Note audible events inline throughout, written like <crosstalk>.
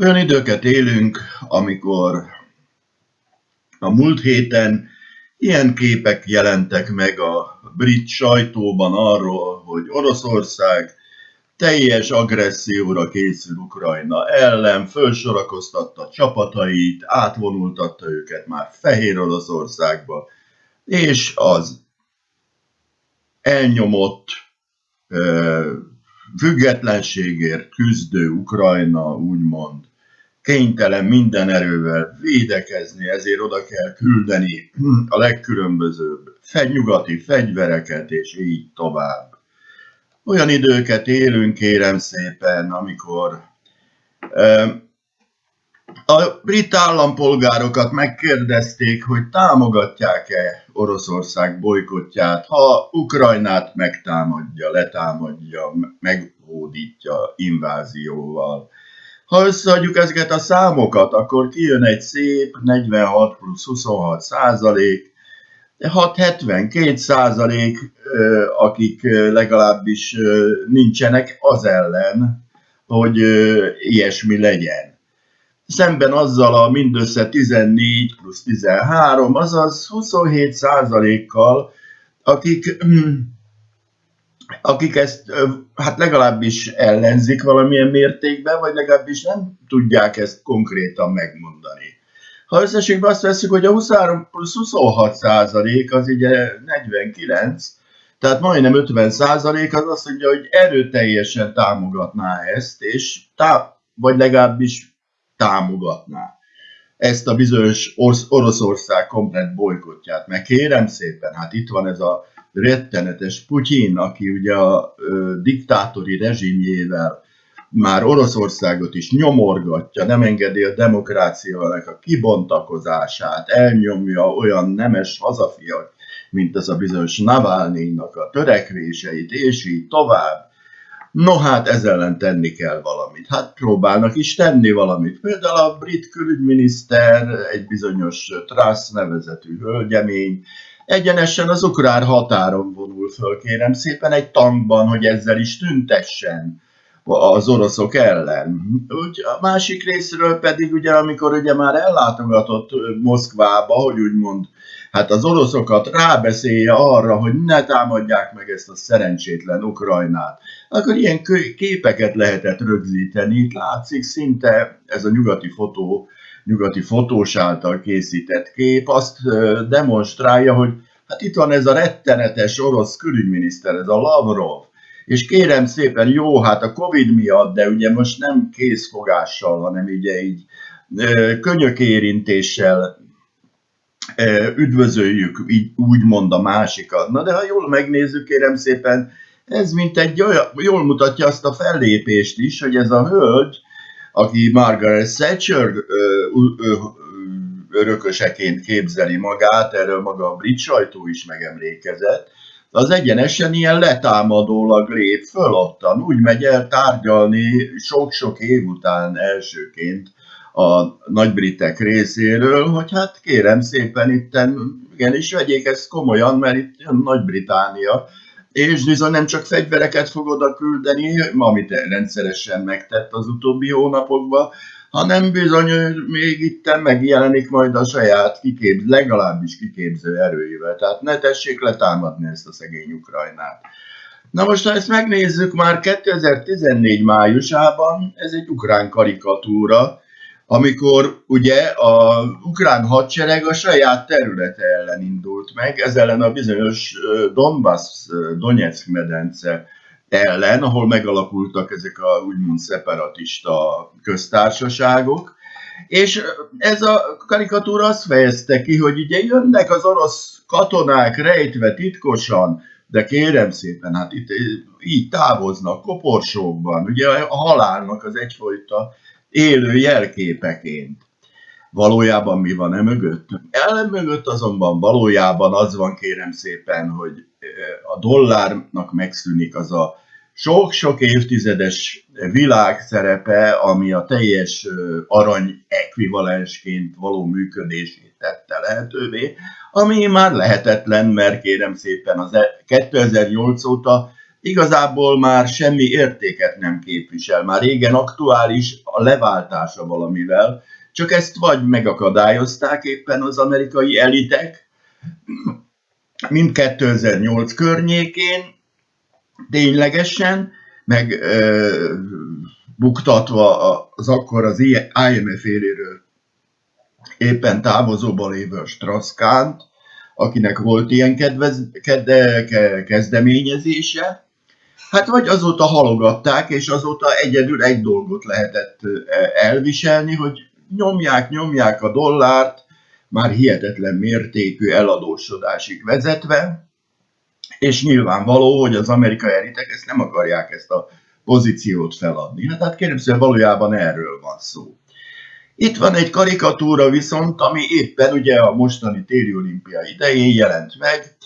Olyan időket élünk, amikor a múlt héten ilyen képek jelentek meg a brit sajtóban arról, hogy Oroszország teljes agresszióra készül Ukrajna ellen, felsorakoztatta csapatait, átvonultatta őket már Fehér Oroszországba, és az elnyomott függetlenségért küzdő Ukrajna úgymond kénytelen minden erővel védekezni, ezért oda kell küldeni a legkülönbözőbb nyugati fegyvereket, és így tovább. Olyan időket élünk, kérem szépen, amikor a brit állampolgárokat megkérdezték, hogy támogatják-e Oroszország bolykotját, ha Ukrajnát megtámadja, letámadja, meghódítja invázióval. Ha összeadjuk ezeket a számokat, akkor kijön egy szép 46 plusz 26 százalék, 6-72 százalék, akik legalábbis nincsenek az ellen, hogy ilyesmi legyen. Szemben azzal a mindössze 14 plusz 13, azaz 27 százalékkal, akik akik ezt hát legalábbis ellenzik valamilyen mértékben, vagy legalábbis nem tudják ezt konkrétan megmondani. Ha összességben azt veszük, hogy a 23 plusz 26 százalék az ugye 49, tehát majdnem 50 százalék az azt mondja, hogy erőteljesen támogatná ezt, és tá- vagy legalábbis támogatná ezt a bizonyos Oroszország komplet bolykotját. Meg kérem szépen, hát itt van ez a rettenetes Putyin, aki ugye a ö, diktátori rezsimjével már Oroszországot is nyomorgatja, nem engedi a demokráciának a kibontakozását, elnyomja olyan nemes hazafiak, mint ez a bizonyos Navalnyinak a törekvéseit, és így tovább. No hát ezzel ellen tenni kell valamit. Hát próbálnak is tenni valamit. Például a brit külügyminiszter, egy bizonyos Truss nevezetű hölgyemény, egyenesen az ukrán határon vonul föl, kérem szépen, egy tankban, hogy ezzel is tüntessen az oroszok ellen. Úgy, a másik részről pedig ugye, amikor ugye már ellátogatott Moszkvába, hogy úgymond hát az oroszokat rábeszélje arra, hogy ne támadják meg ezt a szerencsétlen Ukrajnát, akkor ilyen képeket lehetett rögzíteni. Itt látszik szinte ez a nyugati fotó, nyugati fotós által készített kép azt demonstrálja, hogy hát itt van ez a rettenetes orosz külügyminiszter, ez a Lavrov, és kérem szépen, jó, hát a Covid miatt, de ugye most nem készfogással, hanem ugye így könyökérintéssel üdvözöljük, így úgymond a másikat. Na de ha jól megnézzük, kérem szépen, ez mint egy olyan, jól mutatja azt a fellépést is, hogy ez a hölgy, aki Margaret Thatcher örököseként képzeli magát, erről maga a brit sajtó is megemlékezett, az egyenesen ilyen letámadólag lép föl ottan, úgy megy el tárgyalni sok-sok év után elsőként a nagybritek részéről, hogy hát kérem szépen itten, igenis vegyék ezt komolyan, mert itt jön Nagy-Británia, és bizony nem csak fegyvereket fog oda küldeni, amit rendszeresen megtett az utóbbi hónapokban, hanem bizony még itt megjelenik majd a saját kiképz, legalábbis kiképző erőivel. Tehát ne tessék letámadni ezt a szegény Ukrajnát. Na most, ha ezt megnézzük, már 2014 májusában ez egy ukrán karikatúra, amikor ugye a ukrán hadsereg a saját területe ellen indult meg, ez ellen a bizonyos Donbass, Donetsk medence ellen, ahol megalakultak ezek a úgymond szeparatista köztársaságok, és ez a karikatúra azt fejezte ki, hogy ugye jönnek az orosz katonák rejtve titkosan, de kérem szépen, hát itt így távoznak koporsókban, ugye a halálnak az egyfajta élő jelképeként. Valójában mi van e mögött? El mögött azonban valójában az van kérem szépen, hogy a dollárnak megszűnik az a sok-sok évtizedes világszerepe, ami a teljes arany ekvivalensként való működését tette lehetővé, ami már lehetetlen, mert kérem szépen az 2008 e- óta igazából már semmi értéket nem képvisel. Már régen aktuális a leváltása valamivel, csak ezt vagy megakadályozták éppen az amerikai elitek, mint 2008 környékén, ténylegesen, meg ö, buktatva az akkor az IMF éléről éppen távozóban lévő Strauss-Kahnt, akinek volt ilyen kedvez, kedde, kezdeményezése, hát vagy azóta halogatták, és azóta egyedül egy dolgot lehetett elviselni, hogy nyomják, nyomják a dollárt, már hihetetlen mértékű eladósodásig vezetve, és nyilvánvaló, hogy az amerikai elitek ezt nem akarják ezt a pozíciót feladni. Hát, hát kérem szépen, valójában erről van szó. Itt van egy karikatúra viszont, ami éppen ugye a mostani téli olimpia idején jelent meg,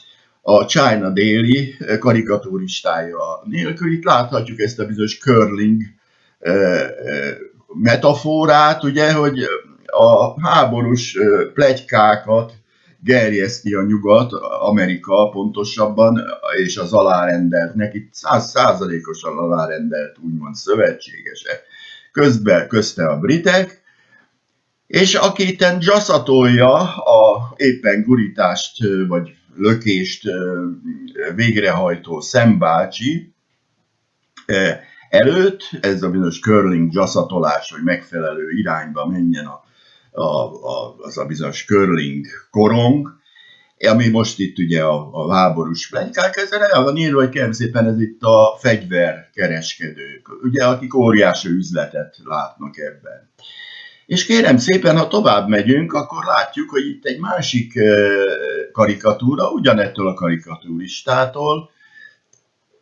a China Daily karikaturistája nélkül. Itt láthatjuk ezt a bizonyos curling metaforát, ugye, hogy a háborús plegykákat gerjeszti a nyugat, Amerika pontosabban, és az alárendelt, neki százszázalékosan alárendelt úgymond szövetségese. Közben, közte a britek, és aki itten dzsaszatolja a éppen gurítást vagy lökést végrehajtó szembácsi előtt, ez a bizonyos curling dzsaszatolás, hogy megfelelő irányba menjen a, a, a, az a bizonyos curling korong, ami most itt ugye a, a háborús plegykák, ez írva, hogy kérem szépen ez itt a fegyverkereskedők, ugye, akik óriási üzletet látnak ebben. És kérem szépen, ha tovább megyünk, akkor látjuk, hogy itt egy másik karikatúra, ugyanettől a karikatúristától,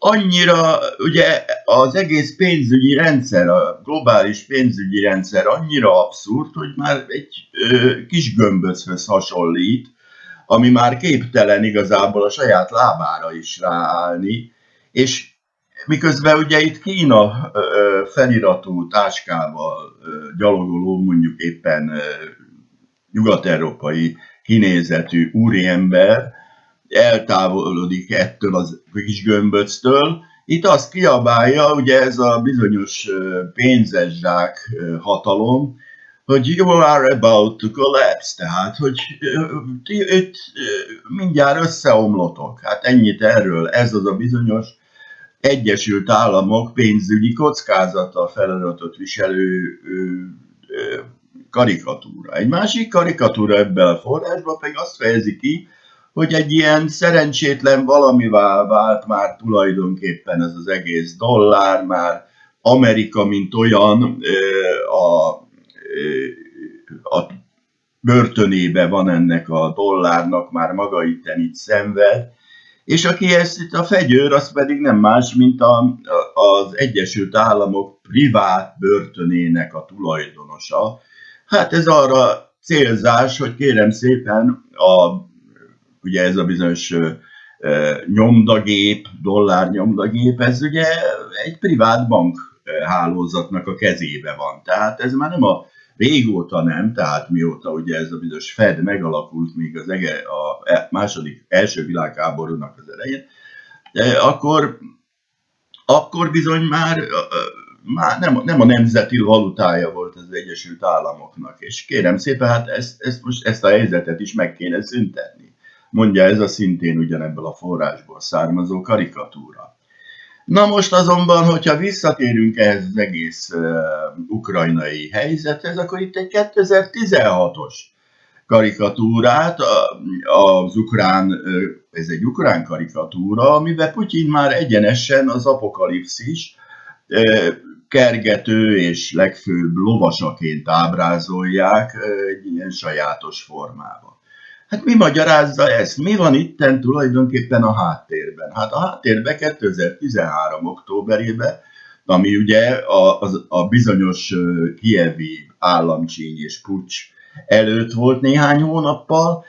annyira, ugye az egész pénzügyi rendszer, a globális pénzügyi rendszer annyira abszurd, hogy már egy ö, kis gömböchöz hasonlít, ami már képtelen igazából a saját lábára is ráállni, és Miközben ugye itt Kína feliratú táskával gyalogoló, mondjuk éppen nyugat-európai kinézetű úriember eltávolodik ettől az kis gömböctől, itt azt kiabálja, ugye ez a bizonyos pénzes zsák hatalom, hogy you are about to collapse, tehát, hogy itt mindjárt összeomlotok. Hát ennyit erről, ez az a bizonyos Egyesült Államok pénzügyi kockázattal feladatot viselő karikatúra. Egy másik karikatúra ebben a forrásban pedig azt fejezi ki, hogy egy ilyen szerencsétlen valamivá vált már tulajdonképpen ez az egész dollár, már Amerika, mint olyan a, a börtönébe van ennek a dollárnak, már maga itten itt szenved, és aki ezt itt a fegyőr, az pedig nem más, mint a, az Egyesült Államok privát börtönének a tulajdonosa. Hát ez arra célzás, hogy kérem szépen, a, ugye ez a bizonyos nyomdagép, dollár nyomdagép, ez ugye egy privát bank hálózatnak a kezébe van. Tehát ez már nem a régóta nem, tehát mióta ugye ez a bizonyos Fed megalakult még az ege, a e, második, első világháborúnak az elején, akkor, akkor bizony már, már nem, nem a nemzeti valutája volt az Egyesült Államoknak, és kérem szépen, hát ezt, ezt, most, ezt a helyzetet is meg kéne szüntetni. Mondja ez a szintén ugyanebből a forrásból származó karikatúra. Na most azonban, hogyha visszatérünk ehhez az egész uh, ukrajnai helyzethez, akkor itt egy 2016-os karikatúrát, az ukrán, ez egy ukrán karikatúra, amiben Putyin már egyenesen az apokalipszis kergető és legfőbb lovasaként ábrázolják egy ilyen sajátos formában. Hát mi magyarázza ezt? Mi van itten tulajdonképpen a háttérben? Hát a háttérben 2013. októberében, ami ugye a, a, a bizonyos kievi államcsíny és pucs előtt volt néhány hónappal,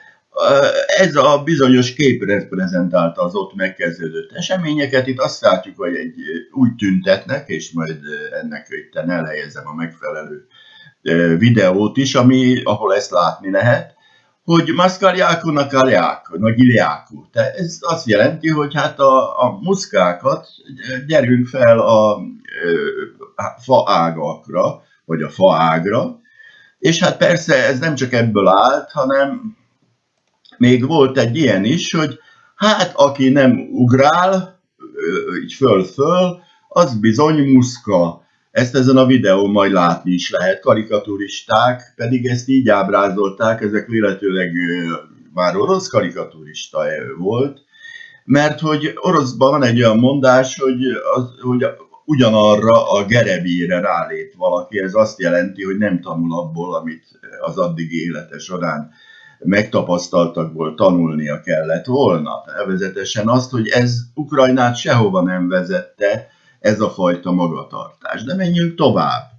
ez a bizonyos kép reprezentálta az ott megkezdődött eseményeket. Itt azt látjuk, hogy egy, úgy tüntetnek, és majd ennek itt elhelyezem a megfelelő videót is, ami, ahol ezt látni lehet, hogy Mascariaco Nacariaco, Nagiliaco. Tehát ez azt jelenti, hogy hát a, a muszkákat gyerünk fel a, a fa ágakra, vagy a fa ágra, és hát persze ez nem csak ebből állt, hanem még volt egy ilyen is, hogy hát aki nem ugrál, így föl-föl, az bizony muszka. Ezt ezen a videón majd látni is lehet. Karikaturisták pedig ezt így ábrázolták, ezek véletőleg már orosz karikaturista volt, mert hogy oroszban van egy olyan mondás, hogy, az, hogy ugyanarra a gerebére rálép valaki, ez azt jelenti, hogy nem tanul abból, amit az addig élete során megtapasztaltakból tanulnia kellett volna. Nevezetesen azt, hogy ez Ukrajnát sehova nem vezette, ez a fajta magatartás. De menjünk tovább.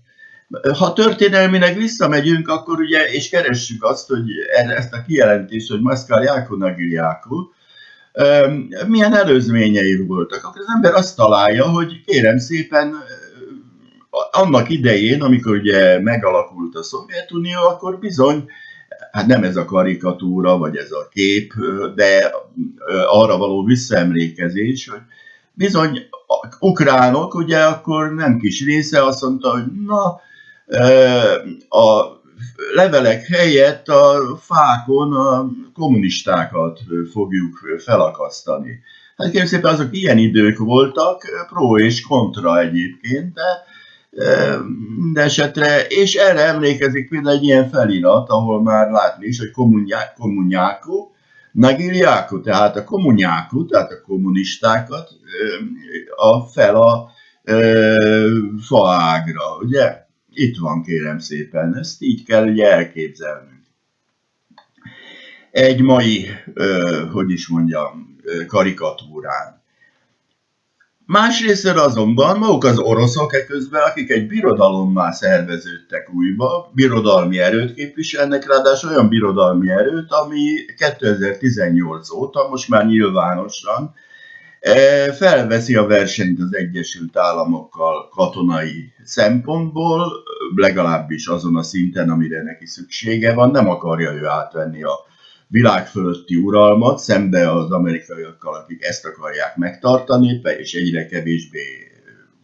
Ha történelmileg visszamegyünk, akkor ugye, és keressük azt, hogy ezt a kijelentést, hogy Maszkál Jákó Nagiljákó, milyen előzményei voltak, akkor az ember azt találja, hogy kérem szépen, annak idején, amikor ugye megalakult a Szovjetunió, akkor bizony, hát nem ez a karikatúra, vagy ez a kép, de arra való visszaemlékezés, hogy bizony ukránok, ugye akkor nem kis része azt mondta, hogy na, a levelek helyett a fákon a kommunistákat fogjuk felakasztani. Hát kérlek szépen azok ilyen idők voltak, pro és kontra egyébként, de minden esetre, és erre emlékezik például egy ilyen felirat, ahol már látni is, hogy kommunyákó, Nagiliákó, tehát a kommunyákó, tehát a kommunistákat a fel a faágra, ugye? Itt van kérem szépen, ezt így kell ugye elképzelnünk. Egy mai, hogy is mondjam, karikatúrán. Másrészt azonban maguk az oroszok eközben, akik egy birodalommá szerveződtek újba, birodalmi erőt képviselnek, ráadásul olyan birodalmi erőt, ami 2018 óta most már nyilvánosan felveszi a versenyt az Egyesült Államokkal katonai szempontból, legalábbis azon a szinten, amire neki szüksége van, nem akarja ő átvenni a világ fölötti uralmat, szembe az amerikaiakkal, akik ezt akarják megtartani, és egyre kevésbé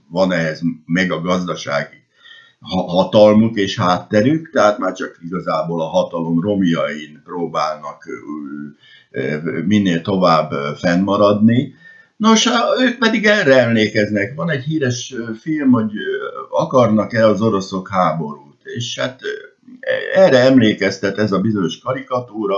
van ehhez meg a gazdasági hatalmuk és hátterük, tehát már csak igazából a hatalom romjain próbálnak minél tovább fennmaradni. Nos, ők pedig erre emlékeznek. Van egy híres film, hogy akarnak-e az oroszok háborút, és hát erre emlékeztet ez a bizonyos karikatúra,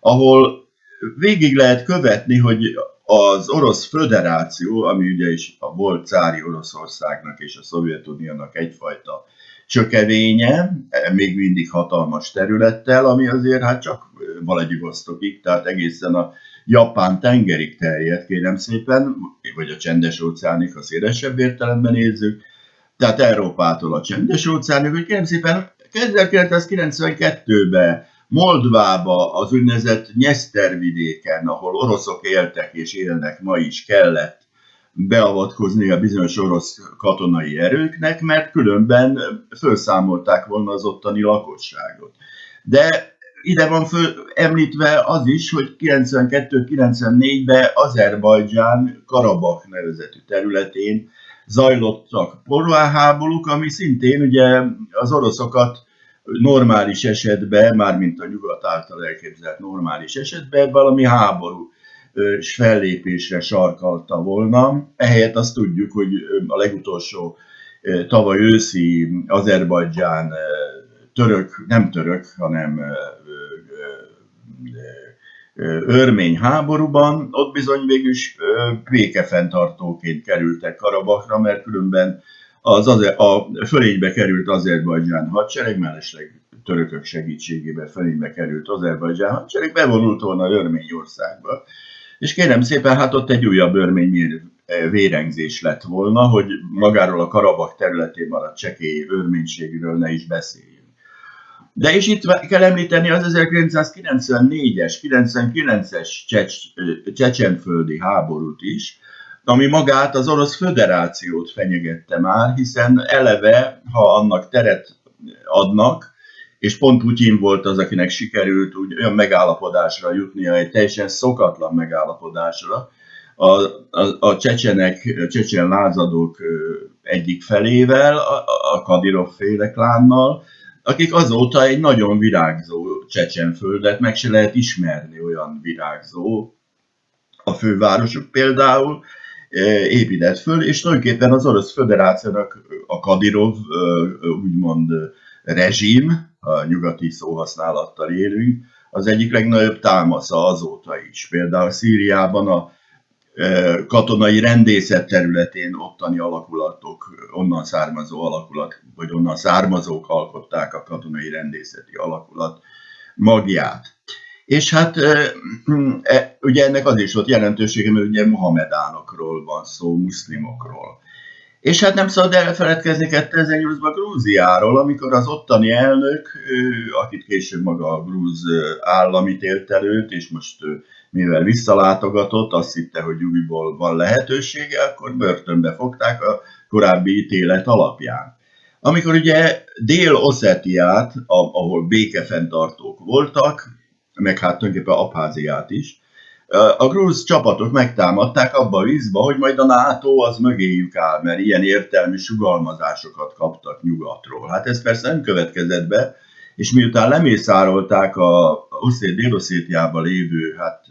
ahol végig lehet követni, hogy az Orosz Föderáció, ami ugye is a volt cári Oroszországnak és a Szovjetuniónak egyfajta csökevénye, még mindig hatalmas területtel, ami azért hát csak Vladivostokig, tehát egészen a Japán tengerig terjed, kérem szépen, vagy a csendes óceánig, ha szélesebb értelemben nézzük, tehát Európától a csendes óceánig, hogy kérem szépen 1992-ben Moldvába, az úgynevezett Nyeszter vidéken, ahol oroszok éltek és élnek ma is kellett beavatkozni a bizonyos orosz katonai erőknek, mert különben felszámolták volna az ottani lakosságot. De ide van föl, említve az is, hogy 92-94-ben Azerbajdzsán Karabak nevezetű területén zajlottak porválháborúk, ami szintén ugye az oroszokat normális esetben, mármint a nyugat által elképzelt normális esetben valami háború és fellépésre sarkalta volna. Ehelyett azt tudjuk, hogy a legutolsó tavaly őszi Azerbajdzsán török, nem török, hanem örmény háborúban, ott bizony végül is békefenntartóként kerültek Karabakra, mert különben az, az a fölénybe került Azerbajdzsán hadsereg, mellesleg törökök segítségével fölénybe került Azerbajdzsán hadsereg, bevonult volna Örményországba. És kérem szépen, hát ott egy újabb örmény vérengzés lett volna, hogy magáról a Karabak területén maradt csekély örménységről ne is beszéljünk. De és itt kell említeni az 1994-es, 99-es csecsenföldi háborút is, ami magát az Orosz Föderációt fenyegette már, hiszen eleve, ha annak teret adnak, és pont Putyin volt az, akinek sikerült úgy olyan megállapodásra jutnia, egy teljesen szokatlan megállapodásra, a, a, a csecsenek, a csecsen lázadók egyik felével, a, a Kadirov féle klánnal, akik azóta egy nagyon virágzó csecsenföldet meg se lehet ismerni, olyan virágzó a fővárosuk például, épített föl, és tulajdonképpen az Orosz Föderációnak a Kadirov úgymond rezsim, a nyugati szóhasználattal élünk, az egyik legnagyobb támasza azóta is. Például Szíriában a katonai rendészet területén ottani alakulatok, onnan származó alakulat, vagy onnan származók alkották a katonai rendészeti alakulat magját. És hát e, ugye ennek az is volt jelentősége, mert ugye Mohamedánokról van szó, muszlimokról. És hát nem szabad elfeledkezni 2008-ban Grúziáról, amikor az ottani elnök, akit később maga a grúz állam ítélt előtt, és most mivel visszalátogatott, azt hitte, hogy újból van lehetősége, akkor börtönbe fogták a korábbi ítélet alapján. Amikor ugye Dél-Oszetiát, ahol békefenntartók voltak, meg hát tulajdonképpen Abháziát is, a grúz csapatok megtámadták abba a vízba, hogy majd a NATO az mögéjük áll, mert ilyen értelmi sugalmazásokat kaptak nyugatról. Hát ez persze nem következett be, és miután lemészárolták a Dél-Oszétiában lévő hát,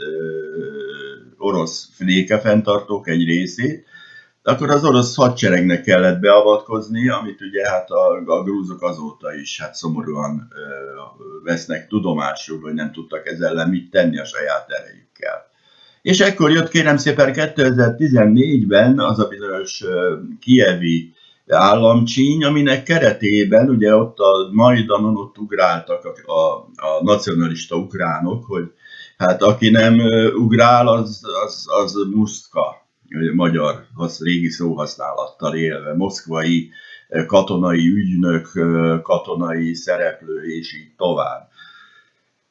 orosz flékefenntartók egy részét, akkor az orosz hadseregnek kellett beavatkozni, amit ugye hát a, a grúzok azóta is hát szomorúan ö, vesznek tudomásul, hogy nem tudtak ezzel ellen mit tenni a saját erejükkel. És ekkor jött kérem szépen 2014-ben az a bizonyos kievi államcsíny, aminek keretében ugye ott a Majdanon ott ugráltak a, a, a nacionalista ukránok, hogy hát aki nem ugrál, az, az, az musztka, magyar régi szóhasználattal élve, moszkvai katonai ügynök, katonai szereplő, és így tovább.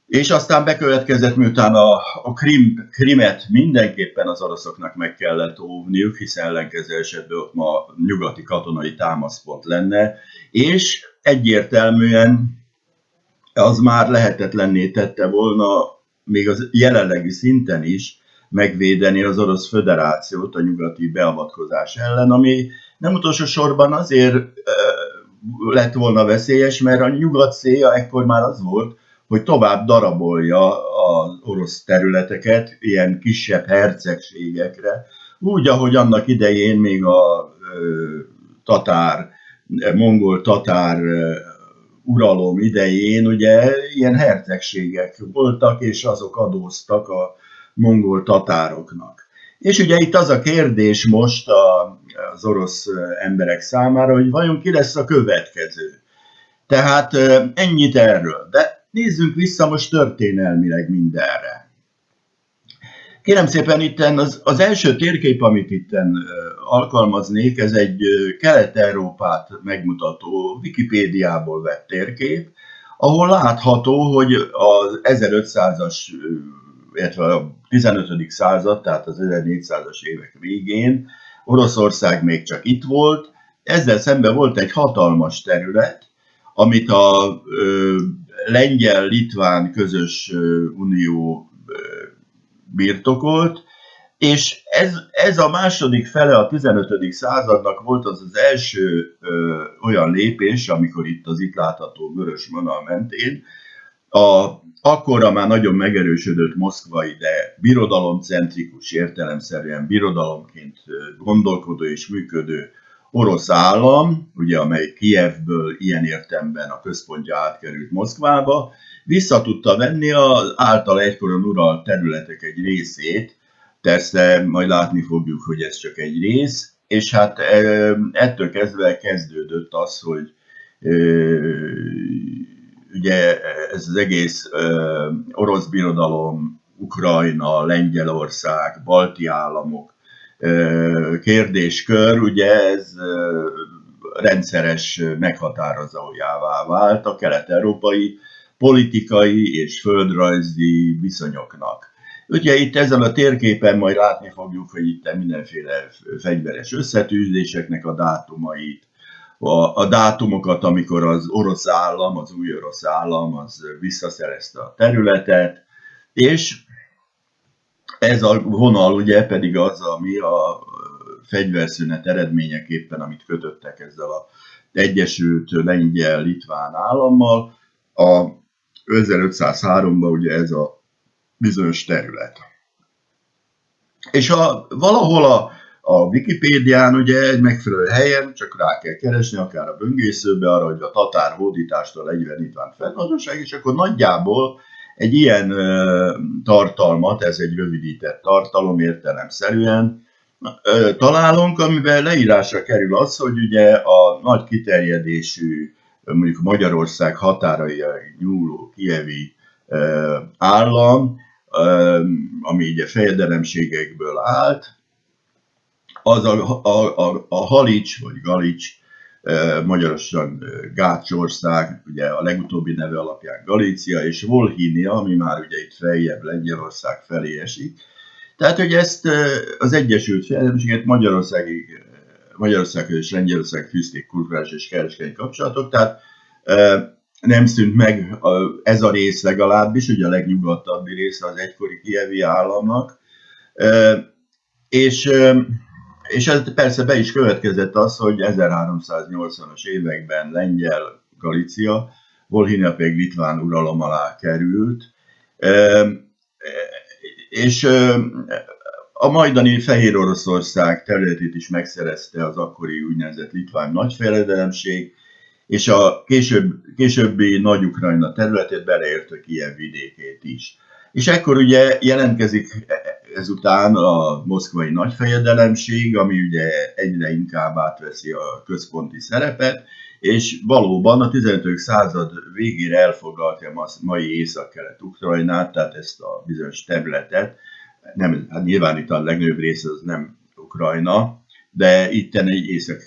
És aztán bekövetkezett, miután a, a Krim, Krimet mindenképpen az oroszoknak meg kellett óvniuk, hiszen ellenkező esetben ott ma nyugati katonai támaszpont lenne, és egyértelműen az már lehetetlenné tette volna még az jelenlegi szinten is megvédeni az orosz föderációt a nyugati beavatkozás ellen, ami nem utolsó sorban azért lett volna veszélyes, mert a nyugat célja ekkor már az volt, hogy tovább darabolja az orosz területeket ilyen kisebb hercegségekre, úgy, ahogy annak idején még a mongol tatár uralom idején ugye ilyen hercegségek voltak, és azok adóztak a mongol tatároknak. És ugye itt az a kérdés most az orosz emberek számára, hogy vajon ki lesz a következő. Tehát ennyit erről. De Nézzünk vissza most történelmileg mindenre. Kérem szépen, itten az, az első térkép, amit itten alkalmaznék, ez egy Kelet-Európát megmutató Wikipédiából vett térkép, ahol látható, hogy az 1500-as, illetve a 15. század, tehát az 1400-as évek végén Oroszország még csak itt volt, ezzel szemben volt egy hatalmas terület, amit a lengyel-litván közös unió birtokolt, és ez, ez a második fele a 15. századnak volt az az első ö, olyan lépés, amikor itt az itt látható vörös vonal mentén, a, akkorra már nagyon megerősödött moszkvai, de birodalomcentrikus értelemszerűen birodalomként gondolkodó és működő orosz állam, ugye, amely Kievből ilyen értemben a központja átkerült Moszkvába, vissza tudta venni az által egykoron uralt területek egy részét, persze majd látni fogjuk, hogy ez csak egy rész, és hát ettől kezdve kezdődött az, hogy ugye ez az egész orosz birodalom, Ukrajna, Lengyelország, balti államok kérdéskör, ugye ez rendszeres meghatározójává vált a kelet-európai politikai és földrajzi viszonyoknak. Ugye itt ezen a térképen majd látni fogjuk, hogy itt mindenféle fegyveres összetűzéseknek a dátumait, a, a dátumokat, amikor az orosz állam, az új orosz állam az visszaszerezte a területet, és ez a vonal ugye pedig az, ami a fegyverszünet eredményeképpen, amit kötöttek ezzel a Egyesült Lengyel-Litván állammal, a 1503-ban ugye ez a bizonyos terület. És a, valahol a, a Wikipédián ugye egy megfelelő helyen, csak rá kell keresni, akár a böngészőbe arra, hogy a tatár hódítástól legyen Litván fennhatóság, és akkor nagyjából egy ilyen tartalmat, ez egy rövidített tartalom értelemszerűen, találunk, amiben leírásra kerül az, hogy ugye a nagy kiterjedésű, mondjuk Magyarország határai nyúló kievi állam, ami ugye fejedelemségekből állt, az a, a, a, a Halics, vagy Galics, magyarosan Gácsország, ugye a legutóbbi neve alapján Galícia, és Volhínia, ami már ugye itt feljebb Lengyelország felé esik. Tehát, hogy ezt az Egyesült Fejedelemséget Magyarországig, Magyarország és Lengyelország fűzték kulturális és kereskedelmi kapcsolatok, tehát nem szűnt meg ez a rész legalábbis, ugye a legnyugatabbi része az egykori kievi államnak, és, és ez persze be is következett az, hogy 1380-as években Lengyel Galícia, Volhynia pedig Litván uralom alá került, és a majdani Fehér Oroszország területét is megszerezte az akkori úgynevezett Litván nagyfejedelemség, és a később, későbbi Nagy-Ukrajna területét beleértő Kiev vidékét is. És ekkor ugye jelentkezik ezután a moszkvai nagyfejedelemség, ami ugye egyre inkább átveszi a központi szerepet, és valóban a 15. század végére elfoglalta a mai észak-kelet-ukrajnát, tehát ezt a bizonyos területet, nem, hát nyilván itt a legnagyobb része az nem Ukrajna, de itt egy észak,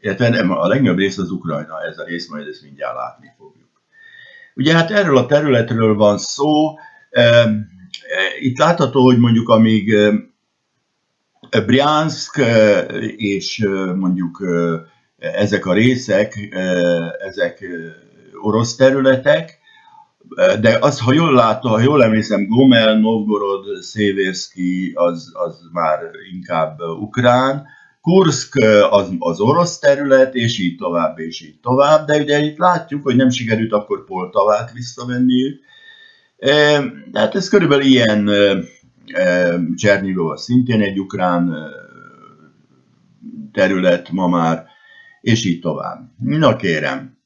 illetve nem, a legnagyobb része az Ukrajna, ez a rész, majd ezt mindjárt látni fogjuk. Ugye hát erről a területről van szó, itt látható, hogy mondjuk amíg Bryansk és mondjuk ezek a részek, ezek orosz területek, de az, ha jól látom, ha jól emlékszem, Gomel, Novgorod, Szévérszki az, az már inkább ukrán, Kursk az, az orosz terület, és így tovább, és így tovább, de ugye itt látjuk, hogy nem sikerült akkor Poltavát visszavenniük. Tehát ez körülbelül ilyen Csernigov szintén egy ukrán terület ma már, és így tovább. Na kérem,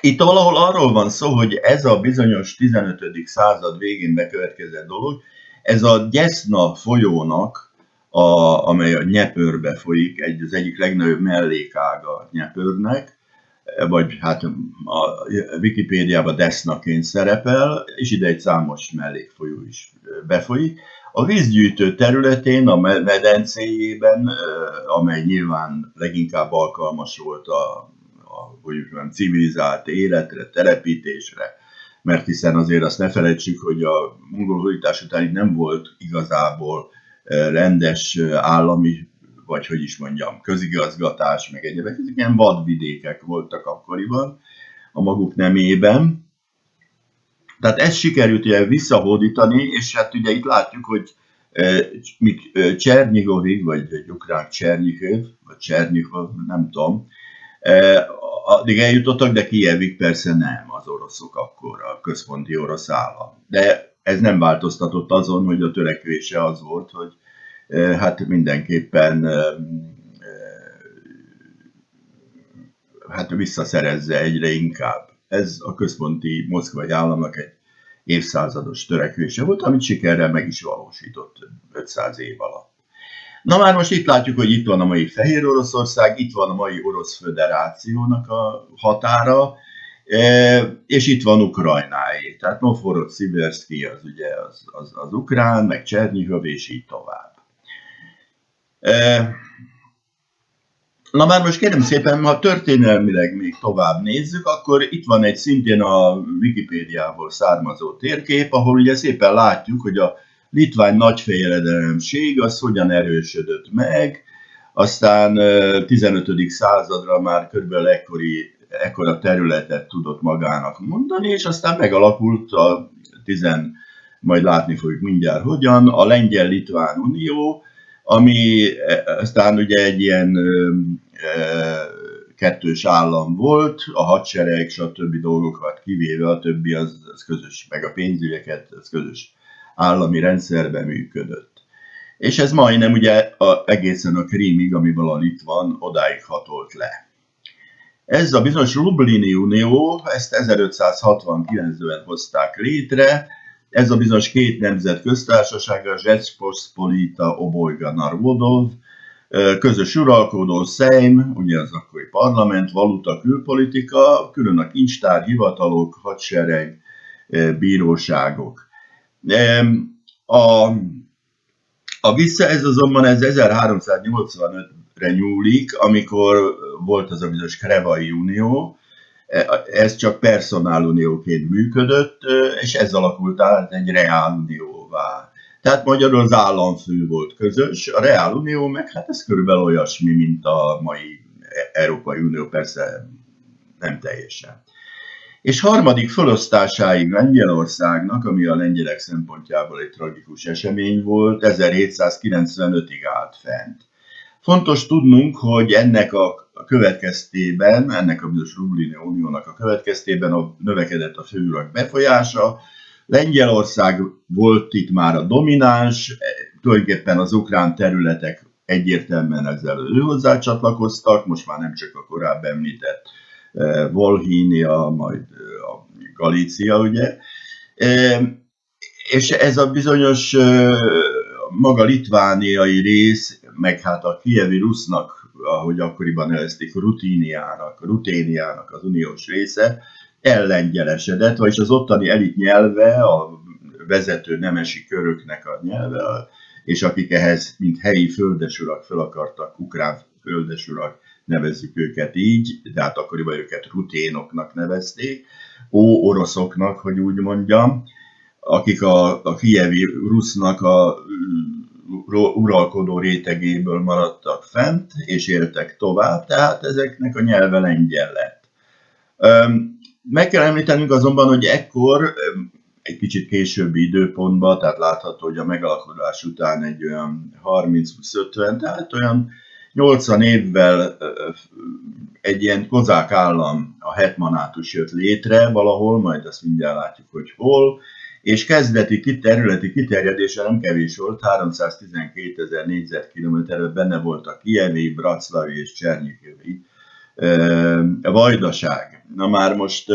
itt valahol arról van szó, hogy ez a bizonyos 15. század végén bekövetkezett dolog, ez a Gyeszna folyónak, a, amely a Nyepörbe folyik, egy, az egyik legnagyobb mellékága Nyepörnek, vagy hát a Wikipédiában Desznaként szerepel, és ide egy számos mellékfolyó is befolyik. A vízgyűjtő területén, a medencéjében, amely nyilván leginkább alkalmas volt a, a hogy mondjam, civilizált életre, telepítésre, mert hiszen azért azt ne felejtsük, hogy a mongol hódítás után itt nem volt igazából rendes állami, vagy hogy is mondjam, közigazgatás, meg egyébként ezek ilyen vadvidékek voltak akkoriban a maguk nemében, tehát ezt sikerült ugye visszahódítani, és hát ugye itt látjuk, hogy míg Csernyigovig, vagy egy ukrán Csernyiköv, vagy Csernyiköv, nem tudom, addig eljutottak, de Kijevig persze nem az oroszok akkor, a központi orosz állam. De ez nem változtatott azon, hogy a törekvése az volt, hogy hát mindenképpen hát visszaszerezze egyre inkább ez a központi moszkvai államnak egy évszázados törekvése volt, amit sikerrel meg is valósított 500 év alatt. Na már most itt látjuk, hogy itt van a mai Fehér Oroszország, itt van a mai Orosz Föderációnak a határa, és itt van Ukrajnáé. Tehát Novgorod, Sziberszki az ugye az, az, az ukrán, meg Csernihov, és így tovább. Na már most kérem szépen, ha történelmileg még tovább nézzük, akkor itt van egy szintén a Wikipédiából származó térkép, ahol ugye szépen látjuk, hogy a litvány nagyfejedelemség az hogyan erősödött meg, aztán 15. századra már körülbelül ekkori, ekkora területet tudott magának mondani, és aztán megalakult a 10, majd látni fogjuk mindjárt hogyan, a Lengyel-Litván Unió, ami aztán ugye egy ilyen kettős állam volt, a hadsereg, stb. dolgokat kivéve, a többi az, az közös, meg a pénzügyeket, az közös állami rendszerben működött. És ez majdnem ugye a, egészen a Krímig, amiből a Litvan odáig hatolt le. Ez a bizonyos Lublini Unió, ezt 1569-ben hozták létre, ez a bizonyos két nemzet köztársasága, Zsecpospolita Obojga Narvodov, közös uralkodó Szejm, ugye az akkori parlament, valuta, külpolitika, külön a kincstár, hivatalok, hadsereg, bíróságok. A, a vissza ez azonban ez 1385-re nyúlik, amikor volt az a bizonyos Krevai Unió, ez csak personálunióként működött, és ez alakult át egy reálunióvá. Tehát magyarul az államfő volt közös, a Reál Unió meg hát ez körülbelül olyasmi, mint a mai Európai Unió, persze nem teljesen. És harmadik felosztásáig Lengyelországnak, ami a lengyelek szempontjából egy tragikus esemény volt, 1795-ig állt fent. Fontos tudnunk, hogy ennek a következtében, ennek a bizonyos Rublini Uniónak a következtében a növekedett a főurak befolyása, Lengyelország volt itt már a domináns, tulajdonképpen az ukrán területek egyértelműen ezzel ő hozzá csatlakoztak, most már nem csak a korábban említett eh, Volhínia, majd eh, a Galícia, ugye. Eh, és ez a bizonyos maga litvániai rész, meg hát a kievi rusznak, ahogy akkoriban nevezték, rutíniának, ruténiának az uniós része, ellengyelesedett, vagyis az ottani elit nyelve, a vezető nemesi köröknek a nyelve, és akik ehhez, mint helyi földesurak fel akartak, ukrán földesurak, nevezzük őket így, de hát akkoriban őket ruténoknak nevezték, ó oroszoknak, hogy úgy mondjam, akik a, a kievi rusznak a uralkodó rétegéből maradtak fent, és éltek tovább, tehát ezeknek a nyelve lengyel lett. Meg kell említenünk azonban, hogy ekkor egy kicsit későbbi időpontban, tehát látható, hogy a megalakulás után egy olyan 30-50, tehát olyan 80 évvel egy ilyen kozák állam, a hetmanátus jött létre valahol, majd azt mindjárt látjuk, hogy hol, és kezdeti területi kiterjedése nem kevés volt, 312 ezer négyzetkilométerben benne volt a Kievi, Braclavi és Csernyikevi vajdaság. Na már most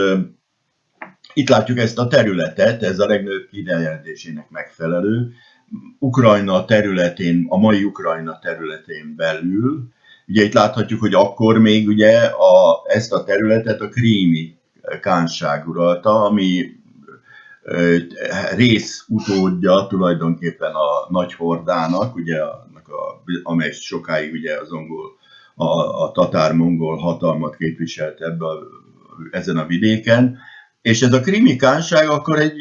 itt látjuk ezt a területet, ez a legnagyobb kiterjedésének megfelelő. Ukrajna területén, a mai Ukrajna területén belül, ugye itt láthatjuk, hogy akkor még ugye a, ezt a területet a krími kánság uralta, ami rész utódja tulajdonképpen a nagy hordának, ugye, annak a, amely sokáig ugye az angol, a, a tatár-mongol hatalmat képviselt ebbe a, ezen a vidéken, és ez a krimi kánság akkor egy,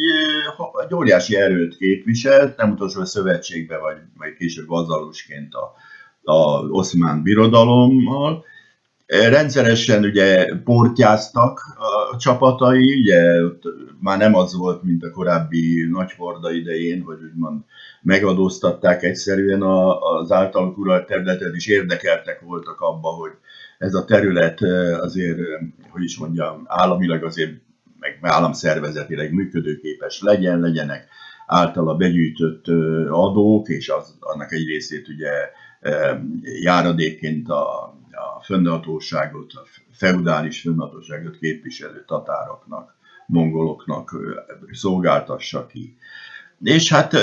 egy óriási erőt képviselt, nem utolsó a szövetségbe, vagy, vagy később vazalusként a, a oszmán birodalommal, Rendszeresen ugye portyáztak a csapatai, ugye már nem az volt, mint a korábbi nagyhorda idején, hogy úgymond megadóztatták egyszerűen az általuk uralt területet, és érdekeltek voltak abba, hogy ez a terület azért, hogy is mondjam, államilag azért, meg államszervezetileg működőképes legyen, legyenek általa begyűjtött adók, és az, annak egy részét ugye járadékként a a fönnhatóságot, a feudális fönnhatóságot képviselő tatároknak, mongoloknak szolgáltassa ki. És hát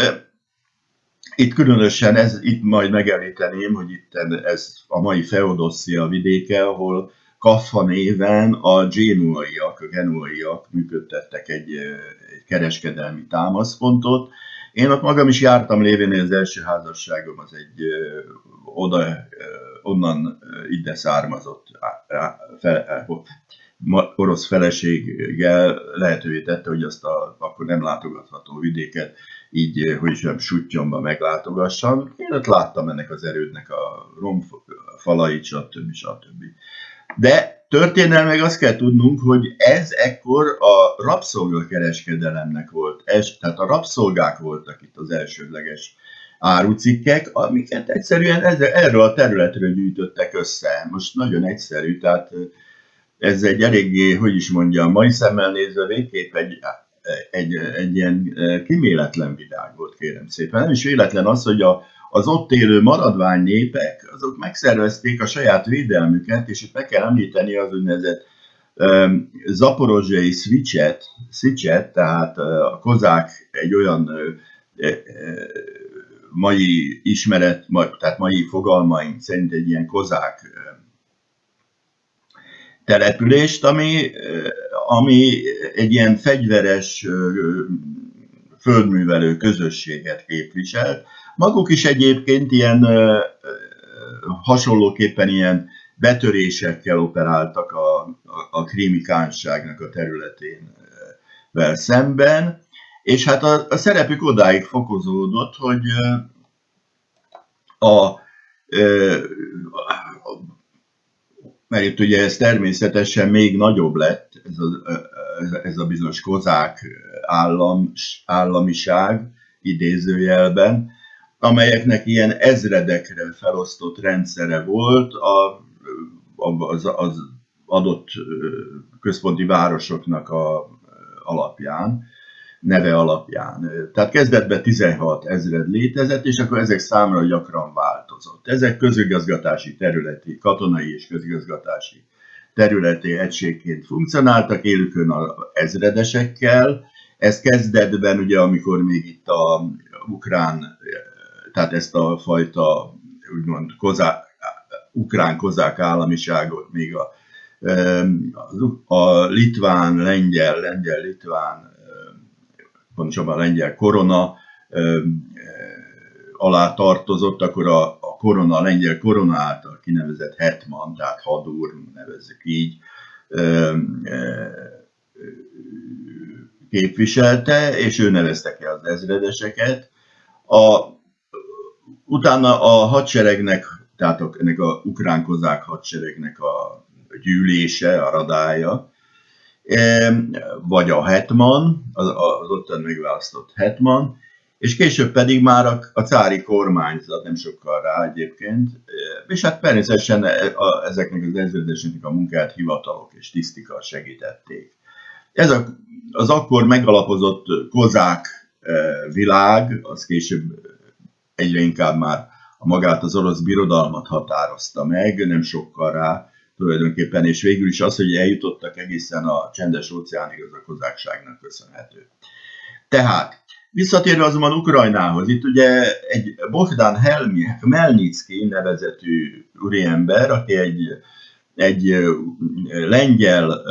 itt különösen, ez, itt majd megemlíteném, hogy itt ez a mai Feodosszia vidéke, ahol Kaffa néven a genuaiak, a genuaiak működtettek egy, egy kereskedelmi támaszpontot. Én ott magam is jártam lévén, az első házasságom az egy oda onnan ide származott fe, orosz feleséggel lehetővé tette, hogy azt a akkor nem látogatható vidéket így, hogy is nem sutyomba meglátogassam. Én ott láttam ennek az erődnek a falait, stb. stb. De történelmeg azt kell tudnunk, hogy ez ekkor a rabszolgakereskedelemnek volt, ez, tehát a rabszolgák voltak itt az elsődleges árucikkek, amiket egyszerűen erről a területről gyűjtöttek össze. Most nagyon egyszerű, tehát ez egy eléggé, hogy is mondjam, mai szemmel nézve végképp egy, egy, egy ilyen kiméletlen világ volt, kérem szépen. Nem is véletlen az, hogy a, az ott élő maradvány népek, azok megszervezték a saját védelmüket, és itt meg kell említeni az úgynevezett zaporozsai switchet, switchet, tehát a kozák egy olyan mai ismeret, tehát mai fogalmaink szerint egy ilyen kozák települést, ami, ami egy ilyen fegyveres földművelő közösséget képviselt. Maguk is egyébként ilyen hasonlóképpen ilyen betörésekkel operáltak a, a, a krími kánságnak a területén szemben, és hát a, a szerepük odáig fokozódott, hogy a, a mert itt ugye ez természetesen még nagyobb lett, ez a, ez a bizonyos kozák állam, államiság idézőjelben, amelyeknek ilyen ezredekre felosztott rendszere volt a, az, az adott központi városoknak a alapján neve alapján. Tehát kezdetben 16 ezred létezett, és akkor ezek számra gyakran változott. Ezek közigazgatási területi, katonai és közigazgatási területi egységként funkcionáltak, élükön a ezredesekkel. Ez kezdetben, ugye, amikor még itt a ukrán, tehát ezt a fajta úgymond kozák, ukrán kozák államiságot még a, a litván, lengyel, lengyel-litván pontosabban a lengyel korona alá tartozott, akkor a, a korona, a lengyel korona által kinevezett hetman, tehát hadúr, nevezzük így, képviselte, és ő nevezte ki az ezredeseket. A, utána a hadseregnek, tehát ennek a ukrán kozák hadseregnek a gyűlése, a radája, vagy a hetman, az, az ottan megválasztott hetman, és később pedig már a, a cári kormányzat, nem sokkal rá egyébként, és hát természetesen e, ezeknek az ezredeseknek a munkát hivatalok és tisztika segítették. Ez a, az akkor megalapozott kozák világ, az később egyre inkább már magát az orosz birodalmat határozta meg, nem sokkal rá, tulajdonképpen, és végül is az, hogy eljutottak egészen a csendes óceánig, az a kozákságnak köszönhető. Tehát, visszatérve azonban Ukrajnához, itt ugye egy Bogdan Helmi, Melnicki nevezetű úriember, aki egy, egy lengyel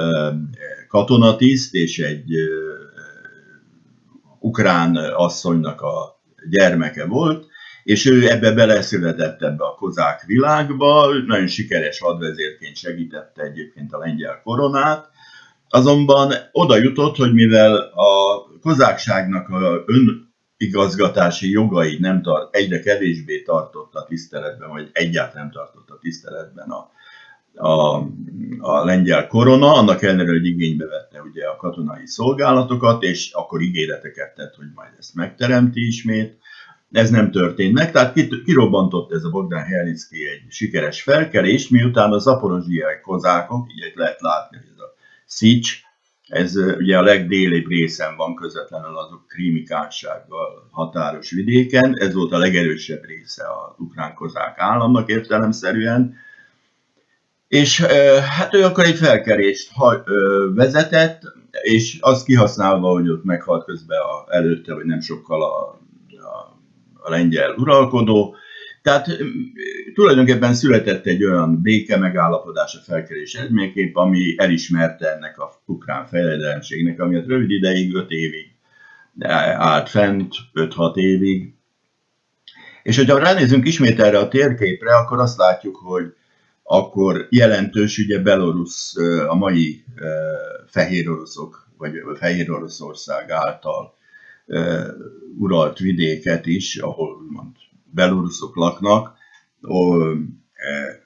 katonatiszt és egy ukrán asszonynak a gyermeke volt, és ő ebbe beleszületett ebbe a kozák világba, nagyon sikeres hadvezérként segítette egyébként a lengyel koronát, azonban oda jutott, hogy mivel a kozákságnak a önigazgatási jogai nem tart, egyre kevésbé tartotta tiszteletben, vagy egyáltalán nem tartotta tiszteletben a, a, a lengyel korona, annak ellenére, hogy igénybe vette ugye a katonai szolgálatokat, és akkor ígéreteket tett, hogy majd ezt megteremti ismét, ez nem történt meg, tehát kirobbantott ez a Bogdan Helnicki egy sikeres felkelés, miután a zaporozsiai kozákok, így lehet látni, hogy ez a Szics, ez ugye a legdélibb részen van közvetlenül azok krímikánsággal határos vidéken, ez volt a legerősebb része az ukrán kozák államnak értelemszerűen, és hát ő akkor egy felkerést vezetett, és azt kihasználva, hogy ott meghalt közben a, előtte, vagy nem sokkal a a lengyel uralkodó. Tehát tulajdonképpen született egy olyan béke megállapodás a felkerés eredményképp, ami elismerte ennek a ukrán fejledelemségnek, ami rövid ideig, 5 évig állt fent, 5-6 évig. És hogyha ránézünk ismét erre a térképre, akkor azt látjuk, hogy akkor jelentős ugye Belarus, a mai fehér oroszok, vagy fehér Oroszország által uralt vidéket is, ahol mond, beloruszok laknak,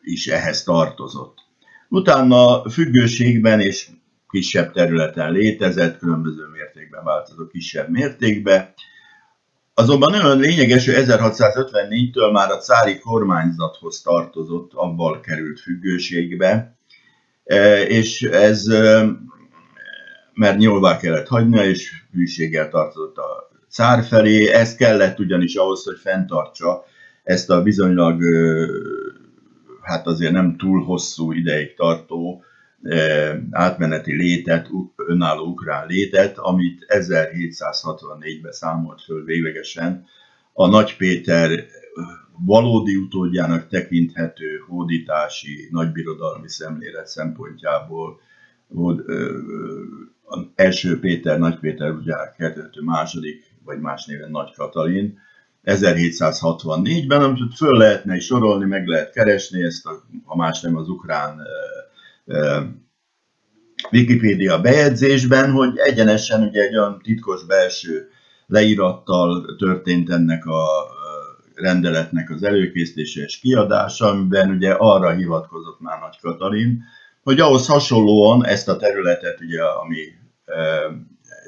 is ehhez tartozott. Utána függőségben és kisebb területen létezett, különböző mértékben változó kisebb mértékben. Azonban nagyon lényeges, hogy 1654-től már a cári kormányzathoz tartozott, abban került függőségbe, és ez, mert nyilván kellett hagynia, és hűséggel tartozott a cár felé, ez kellett ugyanis ahhoz, hogy fenntartsa ezt a bizonylag, hát azért nem túl hosszú ideig tartó átmeneti létet, önálló ukrán létet, amit 1764-ben számolt föl véglegesen. A Nagy Péter valódi utódjának tekinthető hódítási nagybirodalmi szemlélet szempontjából első Péter, Nagy Péter, ugye a második, vagy más néven Nagy Katalin, 1764-ben, amit föl lehetne is sorolni, meg lehet keresni ezt, a, ha más nem az ukrán Wikipédia bejegyzésben, hogy egyenesen ugye egy olyan titkos belső leírattal történt ennek a rendeletnek az előkészítése és kiadása, amiben ugye arra hivatkozott már Nagy Katalin, hogy ahhoz hasonlóan ezt a területet, ugye, ami e,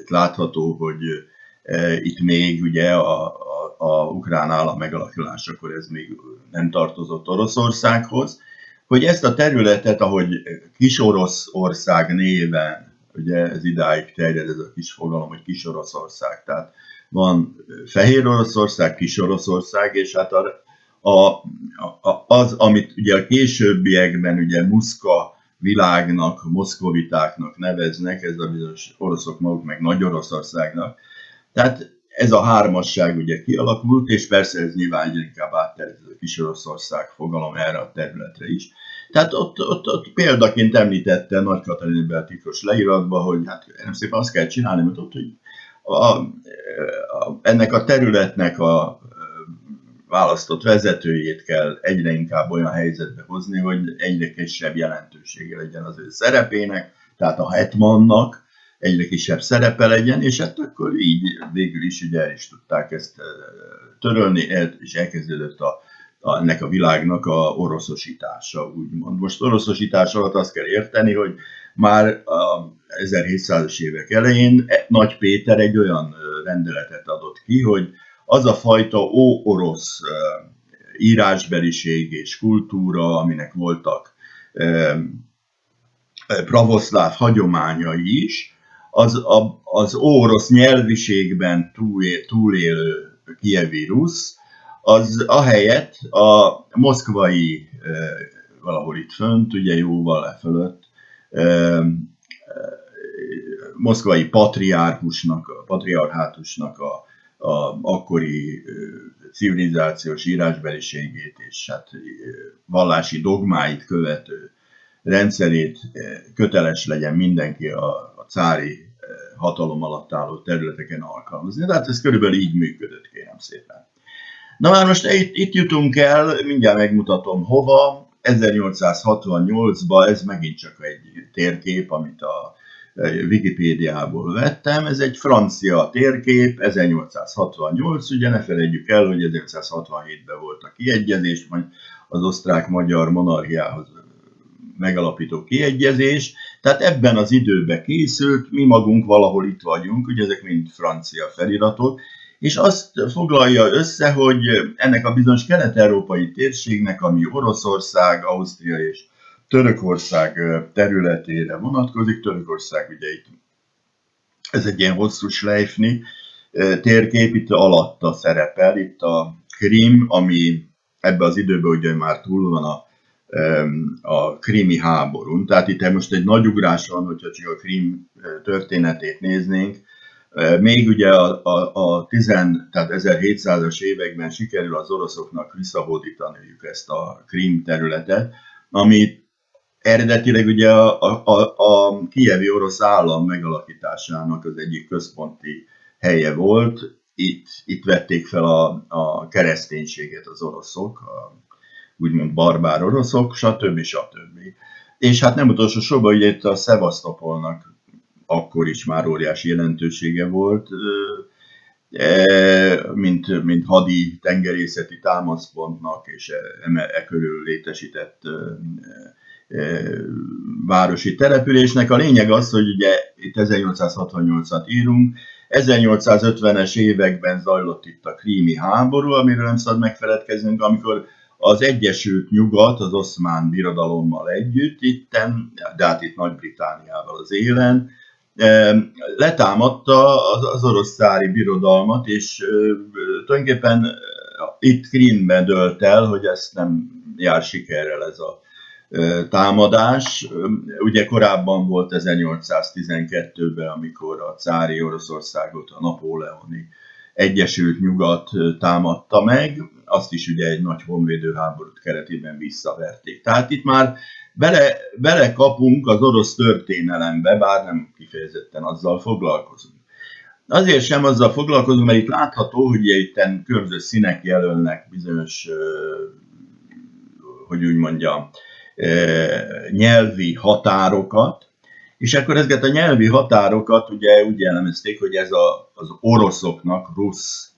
itt látható, hogy e, itt még ugye a, a, a ukrán állam megalakulásakor ez még nem tartozott Oroszországhoz, hogy ezt a területet, ahogy kis ország néven, ugye ez idáig terjed ez a kis fogalom, hogy kis Oroszország, tehát van Fehér Oroszország, Kis Oroszország, és hát a, a, a, az, amit ugye a későbbiekben ugye Muszka világnak, moszkovitáknak neveznek, ez a bizonyos oroszok maguk meg Nagy Oroszországnak. Tehát ez a hármasság ugye kialakult, és persze ez nyilván egyre inkább átterült a kis Oroszország fogalom erre a területre is. Tehát ott, ott, ott példaként említette Nagy Katalin Beltikos leíratban, hogy hát nem szépen azt kell csinálni, mert ott, hogy a, a, ennek a területnek a választott vezetőjét kell egyre inkább olyan helyzetbe hozni, hogy egyre kisebb jelentősége legyen az ő szerepének, tehát a hetmannak, egyre kisebb szerepe legyen, és hát akkor így végül is ugye el is tudták ezt törölni, és elkezdődött a, a, ennek a világnak a oroszosítása, úgymond. Most oroszosítás alatt azt kell érteni, hogy már a 1700-as évek elején e, Nagy Péter egy olyan rendeletet adott ki, hogy az a fajta ó-orosz írásbeliség és kultúra, aminek voltak pravoszláv hagyományai is, az, a, az orosz nyelviségben túlél, túlélő kievi rusz, az ahelyett a moszkvai, valahol itt fönt, ugye jóval lefölött, moszkvai patriárkusnak, patriarhátusnak a, a akkori civilizációs írásbeliségét és hát vallási dogmáit követő rendszerét köteles legyen mindenki a a cári hatalom alatt álló területeken alkalmazni. Tehát ez körülbelül így működött, kérem szépen. Na már most itt, itt jutunk el, mindjárt megmutatom hova. 1868-ban ez megint csak egy térkép, amit a Wikipédiából vettem. Ez egy francia térkép, 1868, ugye ne felejtjük el, hogy 1967-ben volt a kiegyezés, majd az osztrák-magyar monarchiához megalapító kiegyezés, tehát ebben az időben készült, mi magunk valahol itt vagyunk, ugye ezek mind francia feliratok, és azt foglalja össze, hogy ennek a bizonyos kelet-európai térségnek, ami Oroszország, Ausztria és Törökország területére vonatkozik, Törökország ugye itt, ez egy ilyen hosszú slejfni térkép, itt alatta szerepel, itt a Krim, ami ebbe az időben ugye már túl van a a krimi háborún. Tehát itt most egy nagy ugrás van, hogyha csak a krim történetét néznénk. Még ugye a, a, a 10, tehát 1700-as években sikerül az oroszoknak visszahódítaniuk ezt a krim területet, amit eredetileg ugye a, a, a, kievi orosz állam megalakításának az egyik központi helye volt. Itt, itt vették fel a, a kereszténységet az oroszok, a úgymond barbár oroszok, stb. stb. És hát nem utolsó sorban, ugye itt a Szevasztopolnak akkor is már óriási jelentősége volt. mint, mint hadi tengerészeti támaszpontnak és e, e körül létesített városi településnek. A lényeg az, hogy ugye itt 1868-at írunk, 1850-es években zajlott itt a krími háború, amiről nem szabad megfeledkeznünk, amikor az Egyesült Nyugat az oszmán birodalommal együtt, itten, de hát itt Nagy-Britániával az élen, letámadta az orosz szári birodalmat, és tulajdonképpen itt Krímben dölt el, hogy ezt nem jár sikerrel ez a támadás. Ugye korábban volt 1812-ben, amikor a cári Oroszországot a napóleoni Egyesült Nyugat támadta meg, azt is ugye egy nagy honvédőháborút keretében visszaverték. Tehát itt már bele, bele kapunk az orosz történelembe, bár nem kifejezetten azzal foglalkozunk. Azért sem azzal foglalkozunk, mert itt látható, hogy itt különböző színek jelölnek bizonyos, hogy úgy mondjam, nyelvi határokat, és akkor ezeket a nyelvi határokat ugye úgy jellemezték, hogy ez a, az oroszoknak rusz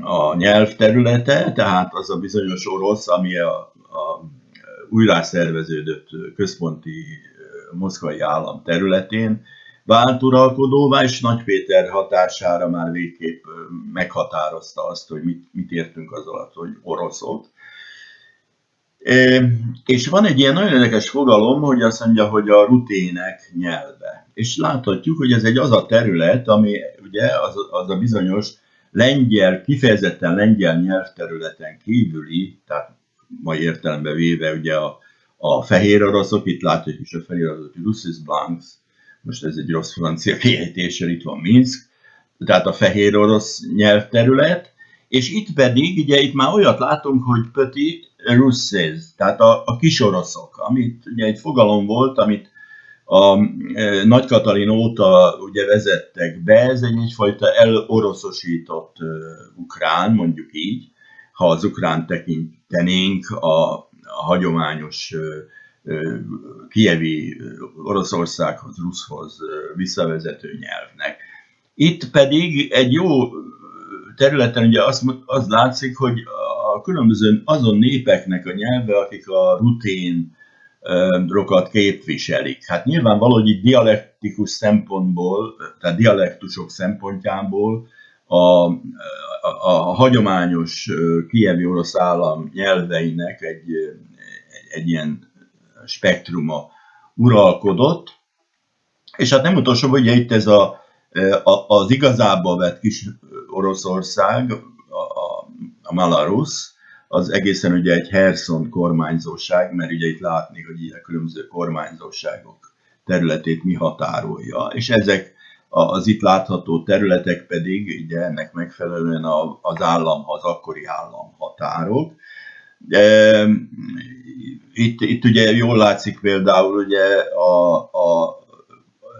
a nyelvterülete, tehát az a bizonyos orosz, ami a, a újrászerveződött központi moszkvai állam területén vált uralkodóvá, és Nagy Péter hatására már végképp meghatározta azt, hogy mit, mit értünk az alatt, hogy oroszok. És van egy ilyen nagyon érdekes fogalom, hogy azt mondja, hogy a rutének nyelve. És láthatjuk, hogy ez egy az a terület, ami ugye az, az a bizonyos lengyel, kifejezetten lengyel nyelvterületen kívüli, tehát mai értelemben véve ugye a, a fehér oroszok, itt látjuk is a fehér oroszok, Russis Blancs, most ez egy rossz francia kiejtéssel, itt van Minsk, tehát a fehér orosz nyelvterület, és itt pedig, ugye itt már olyat látunk, hogy Petit Russes, tehát a, a kisoroszok, amit ugye egy fogalom volt, amit a e, Nagy Katalin óta ugye vezettek be, ez egy egyfajta eloroszosított e, ukrán, mondjuk így, ha az ukrán tekintenénk a, a hagyományos e, kievi Oroszországhoz, Ruszhoz visszavezető nyelvnek. Itt pedig egy jó területen ugye az, az látszik, hogy különböző azon népeknek a nyelve, akik a rutén rokat képviselik. Hát nyilvánvaló, hogy itt dialektikus szempontból, tehát dialektusok szempontjából a, a, a hagyományos kievi orosz állam nyelveinek egy, egy, egy ilyen spektruma uralkodott, és hát nem utolsó, hogy itt ez a, a, az igazából vett kis Oroszország, Malarus, az egészen ugye egy Herson kormányzóság, mert ugye itt látni, hogy ilyen különböző kormányzóságok területét mi határolja, és ezek az itt látható területek pedig ugye ennek megfelelően az állam, az akkori állam határok. Itt, itt ugye jól látszik például ugye a, a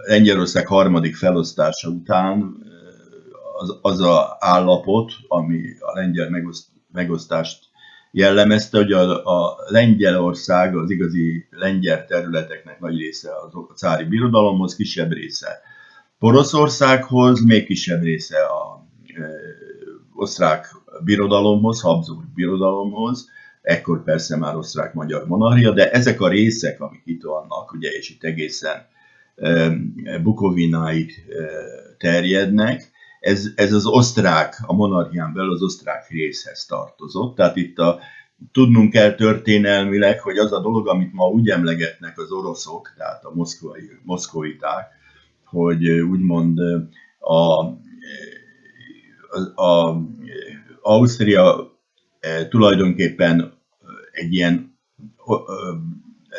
Lengyelország harmadik felosztása után az, az a állapot, ami a lengyel megoszt, megosztást jellemezte, hogy a, a Lengyelország, az igazi lengyel területeknek nagy része a cári birodalomhoz, kisebb része Poroszországhoz, még kisebb része a e, osztrák birodalomhoz, Habsburg birodalomhoz, ekkor persze már osztrák-magyar monarchia, de ezek a részek, amik itt vannak, ugye, és itt egészen e, Bukovináig e, terjednek, ez, ez az osztrák, a monarchián belül az osztrák részhez tartozott. Tehát itt a, tudnunk kell történelmileg, hogy az a dolog, amit ma úgy emlegetnek az oroszok, tehát a moszkvai, moszkoviták, hogy úgymond a, a, a Ausztria e, tulajdonképpen egy ilyen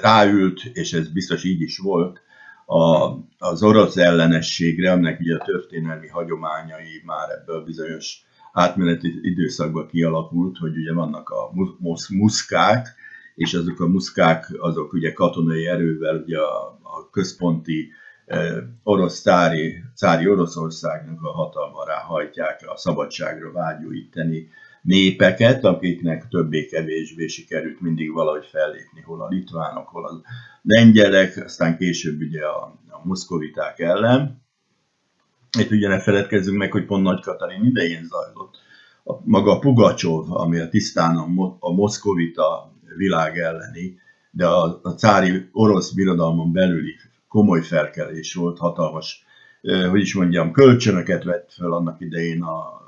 ráült, és ez biztos így is volt, a, az orosz ellenességre, aminek ugye a történelmi hagyományai már ebből bizonyos átmeneti időszakban kialakult, hogy ugye vannak a muszkák, és azok a muszkák, azok ugye katonai erővel ugye a, a központi e, orosz cári, cári Oroszországnak a hatalmára hajtják a szabadságra vágyó itteni népeket, akiknek többé-kevésbé sikerült mindig valahogy fellépni, hol a litvánok, hol a lengyelek, aztán később ugye a, a moszkoviták ellen. itt ugye ne feledkezzünk meg, hogy pont Nagy Katalin idején zajlott. A, maga a Pugacsov, ami a tisztán a, a moszkovita világ elleni, de a, a cári orosz birodalmon belüli komoly felkelés volt, hatalmas, eh, hogy is mondjam, kölcsönöket vett fel annak idején a,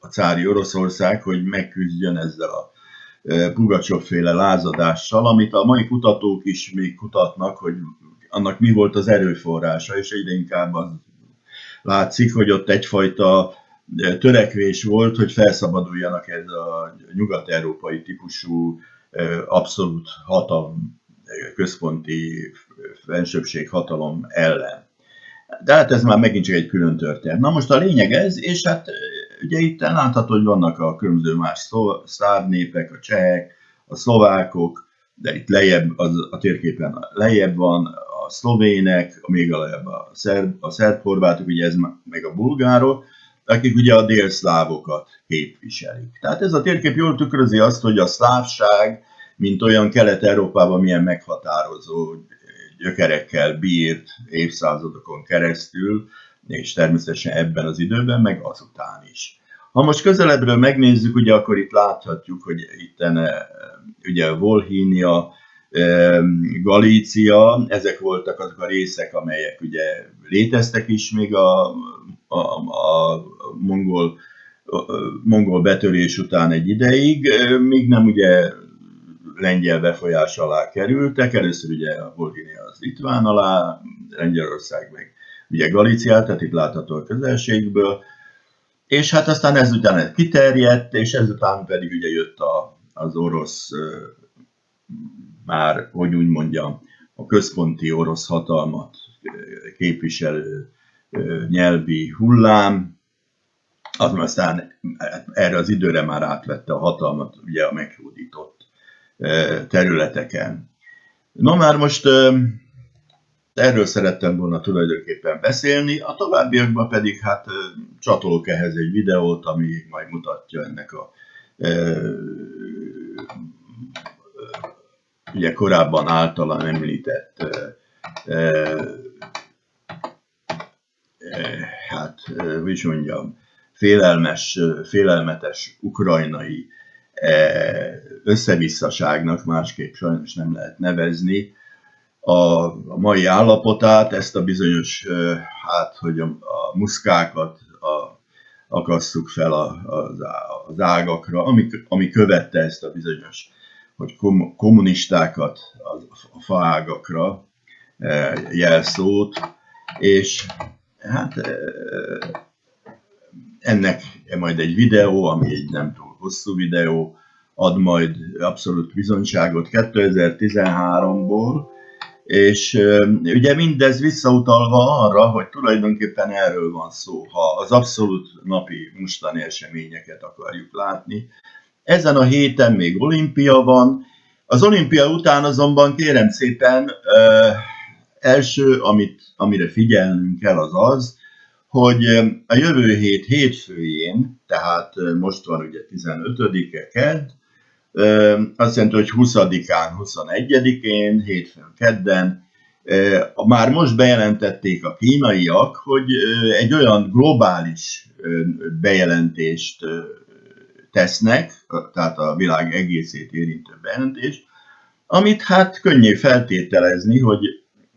a cári Oroszország, hogy megküzdjön ezzel a Pugacsov féle lázadással, amit a mai kutatók is még kutatnak, hogy annak mi volt az erőforrása, és egyre inkább az látszik, hogy ott egyfajta törekvés volt, hogy felszabaduljanak ez a nyugat-európai típusú abszolút hatalom, központi fensőbség hatalom ellen. De hát ez már megint csak egy külön történet. Na most a lényeg ez, és hát ugye itt látható, hogy vannak a különböző más szláv népek, a csehek, a szlovákok, de itt lejjebb, az, a térképen lejjebb van a szlovének, még lejjebb a szerb, a szerb horvátok, ugye ez meg a bulgárok, akik ugye a délszlávokat képviselik. Tehát ez a térkép jól tükrözi azt, hogy a szlávság, mint olyan Kelet-Európában milyen meghatározó gyökerekkel bírt évszázadokon keresztül, és természetesen ebben az időben, meg azután is. Ha most közelebbről megnézzük, ugye akkor itt láthatjuk, hogy itt ugye Volhínia, Galícia, ezek voltak azok a részek, amelyek ugye léteztek is még a, a, a mongol, a mongol betörés után egy ideig, míg nem ugye lengyel befolyás alá kerültek. Először ugye a Volhínia az Litván alá, Lengyelország meg ugye Galíciát, tehát itt látható a közelségből, és hát aztán ezután kiterjedt, és ezután pedig ugye jött a, az orosz, már, hogy úgy mondjam, a központi orosz hatalmat képviselő nyelvi hullám, az aztán erre az időre már átvette a hatalmat ugye a meghódított területeken. No már most Erről szerettem volna tulajdonképpen beszélni, a továbbiakban pedig hát csatolok ehhez egy videót, ami majd mutatja ennek a e, ugye korábban általán említett e, e, hát, hogy is mondjam, félelmes, félelmetes ukrajnai összevisszaságnak, másképp sajnos nem lehet nevezni, a, mai állapotát, ezt a bizonyos, hát, hogy a, a muszkákat a, akasszuk fel a, a, az ágakra, ami, ami követte ezt a bizonyos, hogy kom, kommunistákat a, a faágakra jelszót, és hát ennek majd egy videó, ami egy nem túl hosszú videó, ad majd abszolút bizonyságot. 2013-ból, és ugye mindez visszautalva arra, hogy tulajdonképpen erről van szó, ha az abszolút napi mostani eseményeket akarjuk látni. Ezen a héten még olimpia van, az olimpia után azonban kérem szépen első, amit, amire figyelnünk kell az az, hogy a jövő hét hétfőjén, tehát most van ugye 15-e kedd, azt jelenti, hogy 20-án, 21-én, hétfőn, kedden, már most bejelentették a kínaiak, hogy egy olyan globális bejelentést tesznek, tehát a világ egészét érintő bejelentést, amit hát könnyű feltételezni, hogy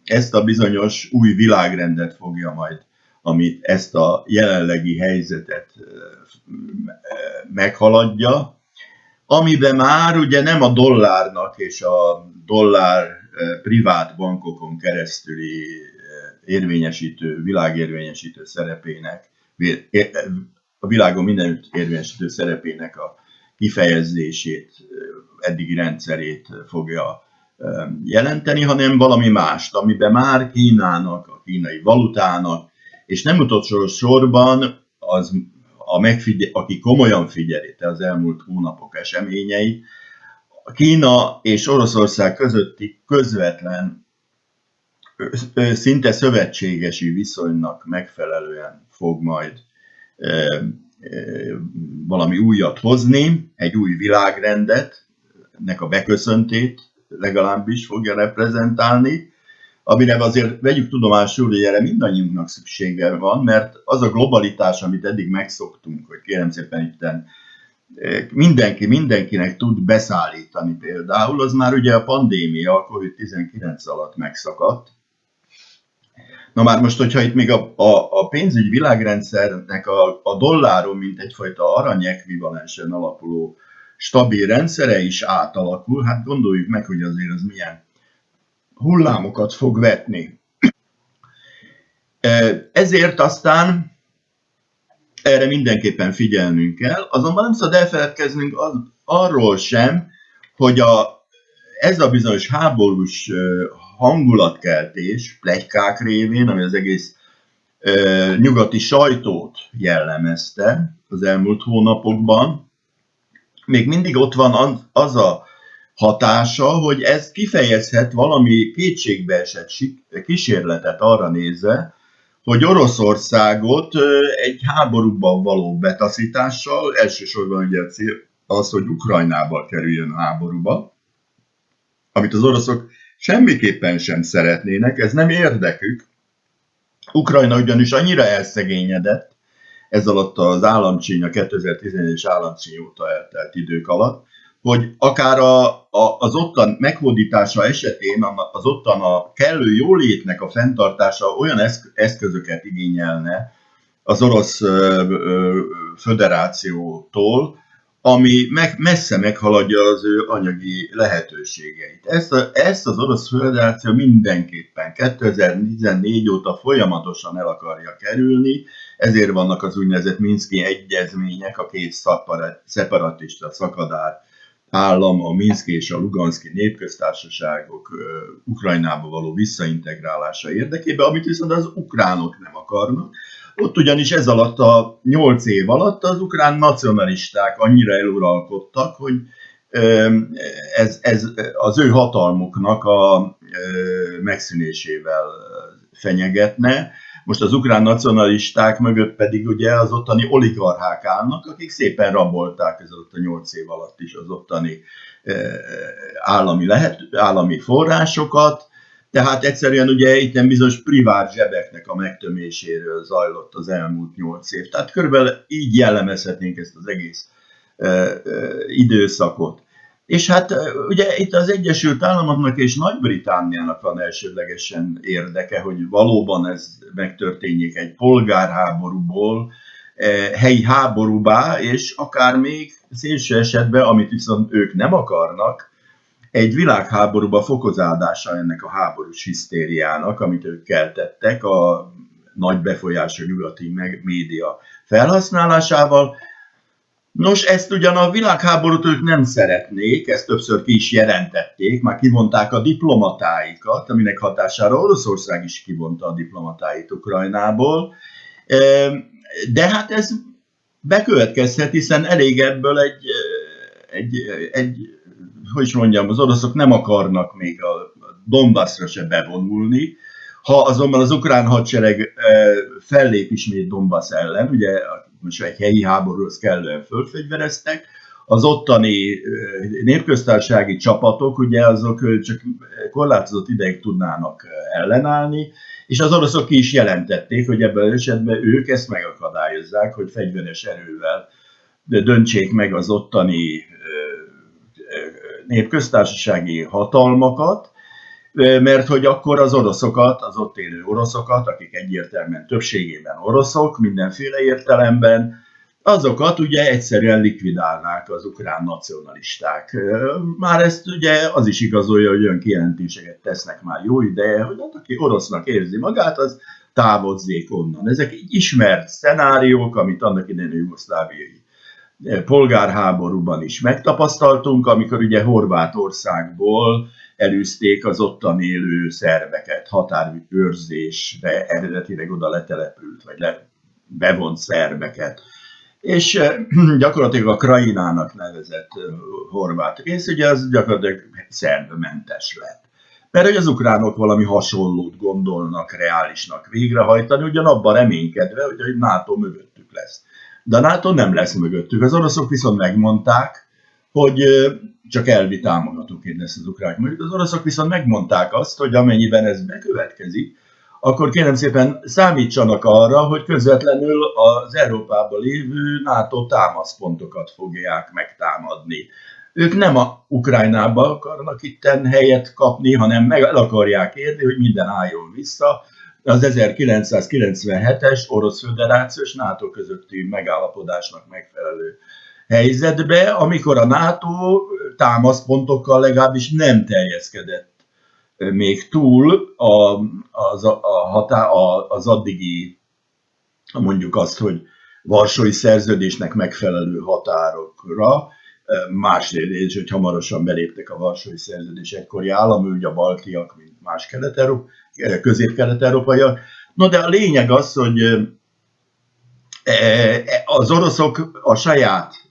ezt a bizonyos új világrendet fogja majd, amit ezt a jelenlegi helyzetet meghaladja, amiben már ugye nem a dollárnak és a dollár eh, privát bankokon keresztüli eh, érvényesítő, világérvényesítő szerepének, eh, a világon mindenütt érvényesítő szerepének a kifejezését, eddigi rendszerét fogja jelenteni, hanem valami mást, amiben már Kínának, a kínai valutának, és nem utolsó sorban az a megfigyel, aki komolyan figyeli az elmúlt hónapok eseményei, a Kína és Oroszország közötti közvetlen, szinte szövetségesi viszonynak megfelelően fog majd valami újat hozni, egy új világrendet, nek a beköszöntét legalábbis fogja reprezentálni, amire azért vegyük tudomásul, hogy erre mindannyiunknak szüksége van, mert az a globalitás, amit eddig megszoktunk, hogy kérem szépen itten mindenki mindenkinek tud beszállítani például, az már ugye a pandémia, a COVID-19 alatt megszakadt. Na már most, hogyha itt még a, a, a pénzügy világrendszernek a, a dolláron, mint egyfajta aranyekvivalensen alapuló stabil rendszere is átalakul, hát gondoljuk meg, hogy azért az milyen hullámokat fog vetni. Ezért aztán erre mindenképpen figyelnünk kell, azonban nem szabad elfeledkeznünk az, arról sem, hogy a, ez a bizonyos háborús hangulatkeltés, plegykák révén, ami az egész nyugati sajtót jellemezte az elmúlt hónapokban, még mindig ott van az a hatása, hogy ez kifejezhet valami kétségbeesett kísérletet arra nézve, hogy Oroszországot egy háborúban való betaszítással, elsősorban ugye az, hogy Ukrajnába kerüljön háborúba, amit az oroszok semmiképpen sem szeretnének, ez nem érdekük. Ukrajna ugyanis annyira elszegényedett ez alatt az államcsíny, a 2011-es államcsíny óta eltelt idők alatt, hogy akár a, a, az ottan meghódítása esetén az ottan a kellő jólétnek a fenntartása olyan eszközöket igényelne az orosz ö, ö, föderációtól, ami meg, messze meghaladja az ő anyagi lehetőségeit. Ezt, a, ezt az orosz föderáció mindenképpen 2014 óta folyamatosan el akarja kerülni, ezért vannak az úgynevezett Minszki egyezmények, a két szeparatista szakadár állam, a Minszki és a Luganszki népköztársaságok Ukrajnába való visszaintegrálása érdekében, amit viszont az ukránok nem akarnak. Ott ugyanis ez alatt a nyolc év alatt az ukrán nacionalisták annyira eluralkodtak, hogy ez, ez az ő hatalmuknak a megszűnésével fenyegetne, most az ukrán nacionalisták mögött pedig ugye az ottani oligarchák állnak, akik szépen rabolták ez a nyolc év alatt is az ottani eh, állami, lehet, állami forrásokat, tehát egyszerűen ugye itt nem bizonyos privát zsebeknek a megtöméséről zajlott az elmúlt nyolc év. Tehát körülbelül így jellemezhetnénk ezt az egész e, e, időszakot. És hát ugye itt az Egyesült Államoknak és Nagy-Britániának van elsődlegesen érdeke, hogy valóban ez megtörténjék egy polgárháborúból, helyi háborúbá, és akár még szélső esetben, amit viszont ők nem akarnak, egy világháborúba fokozádása ennek a háborús hisztériának, amit ők keltettek a nagy befolyású nyugati média felhasználásával, Nos, ezt ugyan a világháborút ők nem szeretnék, ezt többször ki is jelentették, már kivonták a diplomatáikat, aminek hatására Oroszország is kivonta a diplomatáit Ukrajnából, de hát ez bekövetkezhet, hiszen elég ebből egy, egy, egy hogy is mondjam, az oroszok nem akarnak még a Donbassra se bevonulni, ha azonban az ukrán hadsereg fellép ismét Donbass ellen, ugye most egy helyi háborúhoz kellően fölfegyvereztek, az ottani népköztársági csapatok, ugye azok csak korlátozott ideig tudnának ellenállni, és az oroszok ki is jelentették, hogy ebben az esetben ők ezt megakadályozzák, hogy fegyveres erővel döntsék meg az ottani népköztársasági hatalmakat, mert hogy akkor az oroszokat, az ott élő oroszokat, akik egyértelműen többségében oroszok, mindenféle értelemben, azokat ugye egyszerűen likvidálnák az ukrán nacionalisták. Már ezt ugye az is igazolja, hogy olyan kijelentéseket tesznek már jó ideje, hogy hát aki orosznak érzi magát, az távozzék onnan. Ezek így ismert szenáriók, amit annak idején a jugoszláviai polgárháborúban is megtapasztaltunk, amikor ugye Horvátországból elűzték az ottan élő szerveket, határőrzésre eredetileg oda letelepült, vagy le, bevont szerveket. És eh, <clears throat> gyakorlatilag a Krainának nevezett eh, horvát rész, ugye az gyakorlatilag szervmentes lett. Mert hogy az ukránok valami hasonlót gondolnak reálisnak végrehajtani, ugyanabban reménykedve, hogy a NATO mögöttük lesz. De a NATO nem lesz mögöttük. Az oroszok viszont megmondták, hogy csak elvi támogatóként lesz az ukrán Mondjuk Az oroszok viszont megmondták azt, hogy amennyiben ez bekövetkezik, akkor kérem szépen számítsanak arra, hogy közvetlenül az Európában lévő NATO támaszpontokat fogják megtámadni. Ők nem a Ukrajnába akarnak itten helyet kapni, hanem meg el akarják érni, hogy minden álljon vissza az 1997-es Orosz Föderációs NATO közötti megállapodásnak megfelelő helyzetbe, amikor a NATO támaszpontokkal legalábbis nem terjeszkedett még túl a, az, a, hatá, a, az addigi, mondjuk azt, hogy Varsói szerződésnek megfelelő határokra, másrészt, hogy hamarosan beléptek a Varsói szerződés egykori állam, ugye a baltiak, mint más kelet közép-kelet-európaiak. No, de a lényeg az, hogy az oroszok a saját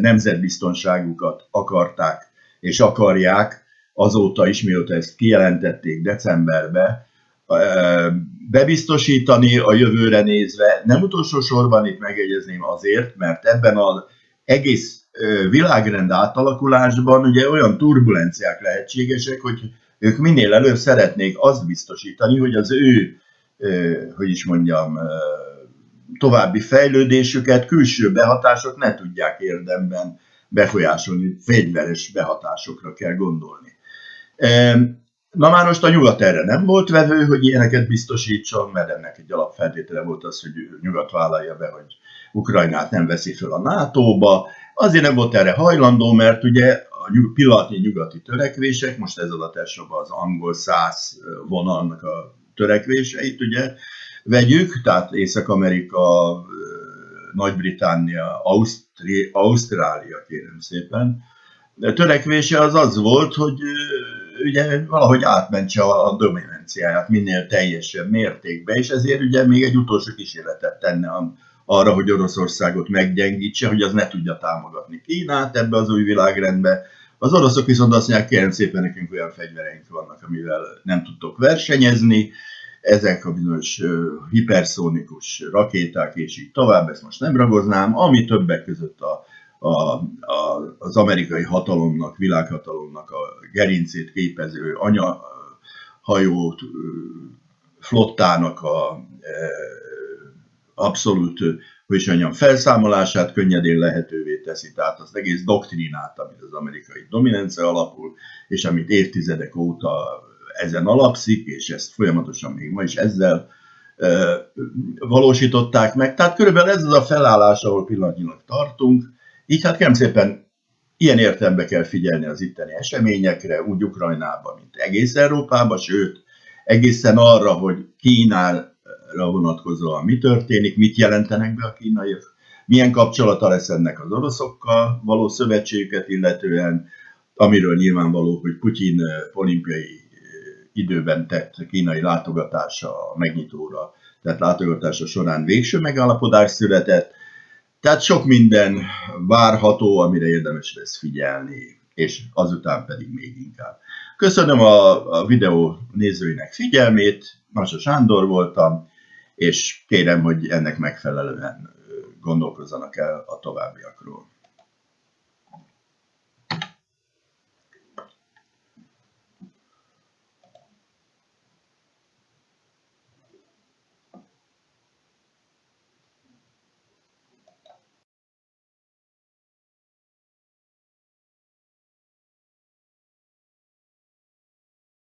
nemzetbiztonságukat akarták és akarják azóta is, mióta ezt kijelentették decemberbe, bebiztosítani a jövőre nézve. Nem utolsó sorban itt megjegyezném azért, mert ebben az egész világrend átalakulásban ugye olyan turbulenciák lehetségesek, hogy ők minél előbb szeretnék azt biztosítani, hogy az ő, hogy is mondjam, további fejlődésüket külső behatások ne tudják érdemben befolyásolni, fegyveres behatásokra kell gondolni. Na már most a nyugat erre nem volt vevő, hogy ilyeneket biztosítson, mert ennek egy alapfeltétele volt az, hogy nyugat vállalja be, hogy Ukrajnát nem veszi föl a NATO-ba. Azért nem volt erre hajlandó, mert ugye a pillanatnyi nyugati törekvések, most ez alatt elsősorban az angol száz vonalnak a törekvéseit, ugye, vegyük, tehát Észak-Amerika, Nagy-Britannia, Ausztri, Ausztrália, kérem szépen, de törekvése az az volt, hogy ugye valahogy átmentse a dominanciáját minél teljesebb mértékben, és ezért ugye még egy utolsó kísérletet tenne arra, hogy Oroszországot meggyengítse, hogy az ne tudja támogatni Kínát ebbe az új világrendbe. Az oroszok viszont azt mondják, kérem szépen, nekünk olyan fegyvereink vannak, amivel nem tudtok versenyezni, ezek a bizonyos hiperszónikus rakéták, és így tovább, ezt most nem ragoznám, ami többek között a a, a, az amerikai hatalomnak, világhatalomnak a gerincét képező anyahajót flottának a e, abszolút, hogy is mondjam, felszámolását könnyedén lehetővé teszi. Tehát az egész doktrinát, amit az amerikai dominancia alapul, és amit évtizedek óta ezen alapszik, és ezt folyamatosan még ma is ezzel valósították meg. Tehát körülbelül ez az a felállás, ahol pillanatnyilag tartunk, így hát kérem szépen ilyen értelembe kell figyelni az itteni eseményekre, úgy Ukrajnában, mint egész Európában, sőt, egészen arra, hogy Kínára vonatkozóan mi történik, mit jelentenek be a kínaiak, milyen kapcsolata lesz ennek az oroszokkal való szövetségüket illetően, amiről nyilvánvaló, hogy Putyin olimpiai időben tett kínai látogatása a megnyitóra, tehát látogatása során végső megállapodás született, tehát sok minden várható, amire érdemes lesz figyelni, és azután pedig még inkább. Köszönöm a, a videó nézőinek figyelmét, Masa Sándor voltam, és kérem, hogy ennek megfelelően gondolkozzanak el a továbbiakról.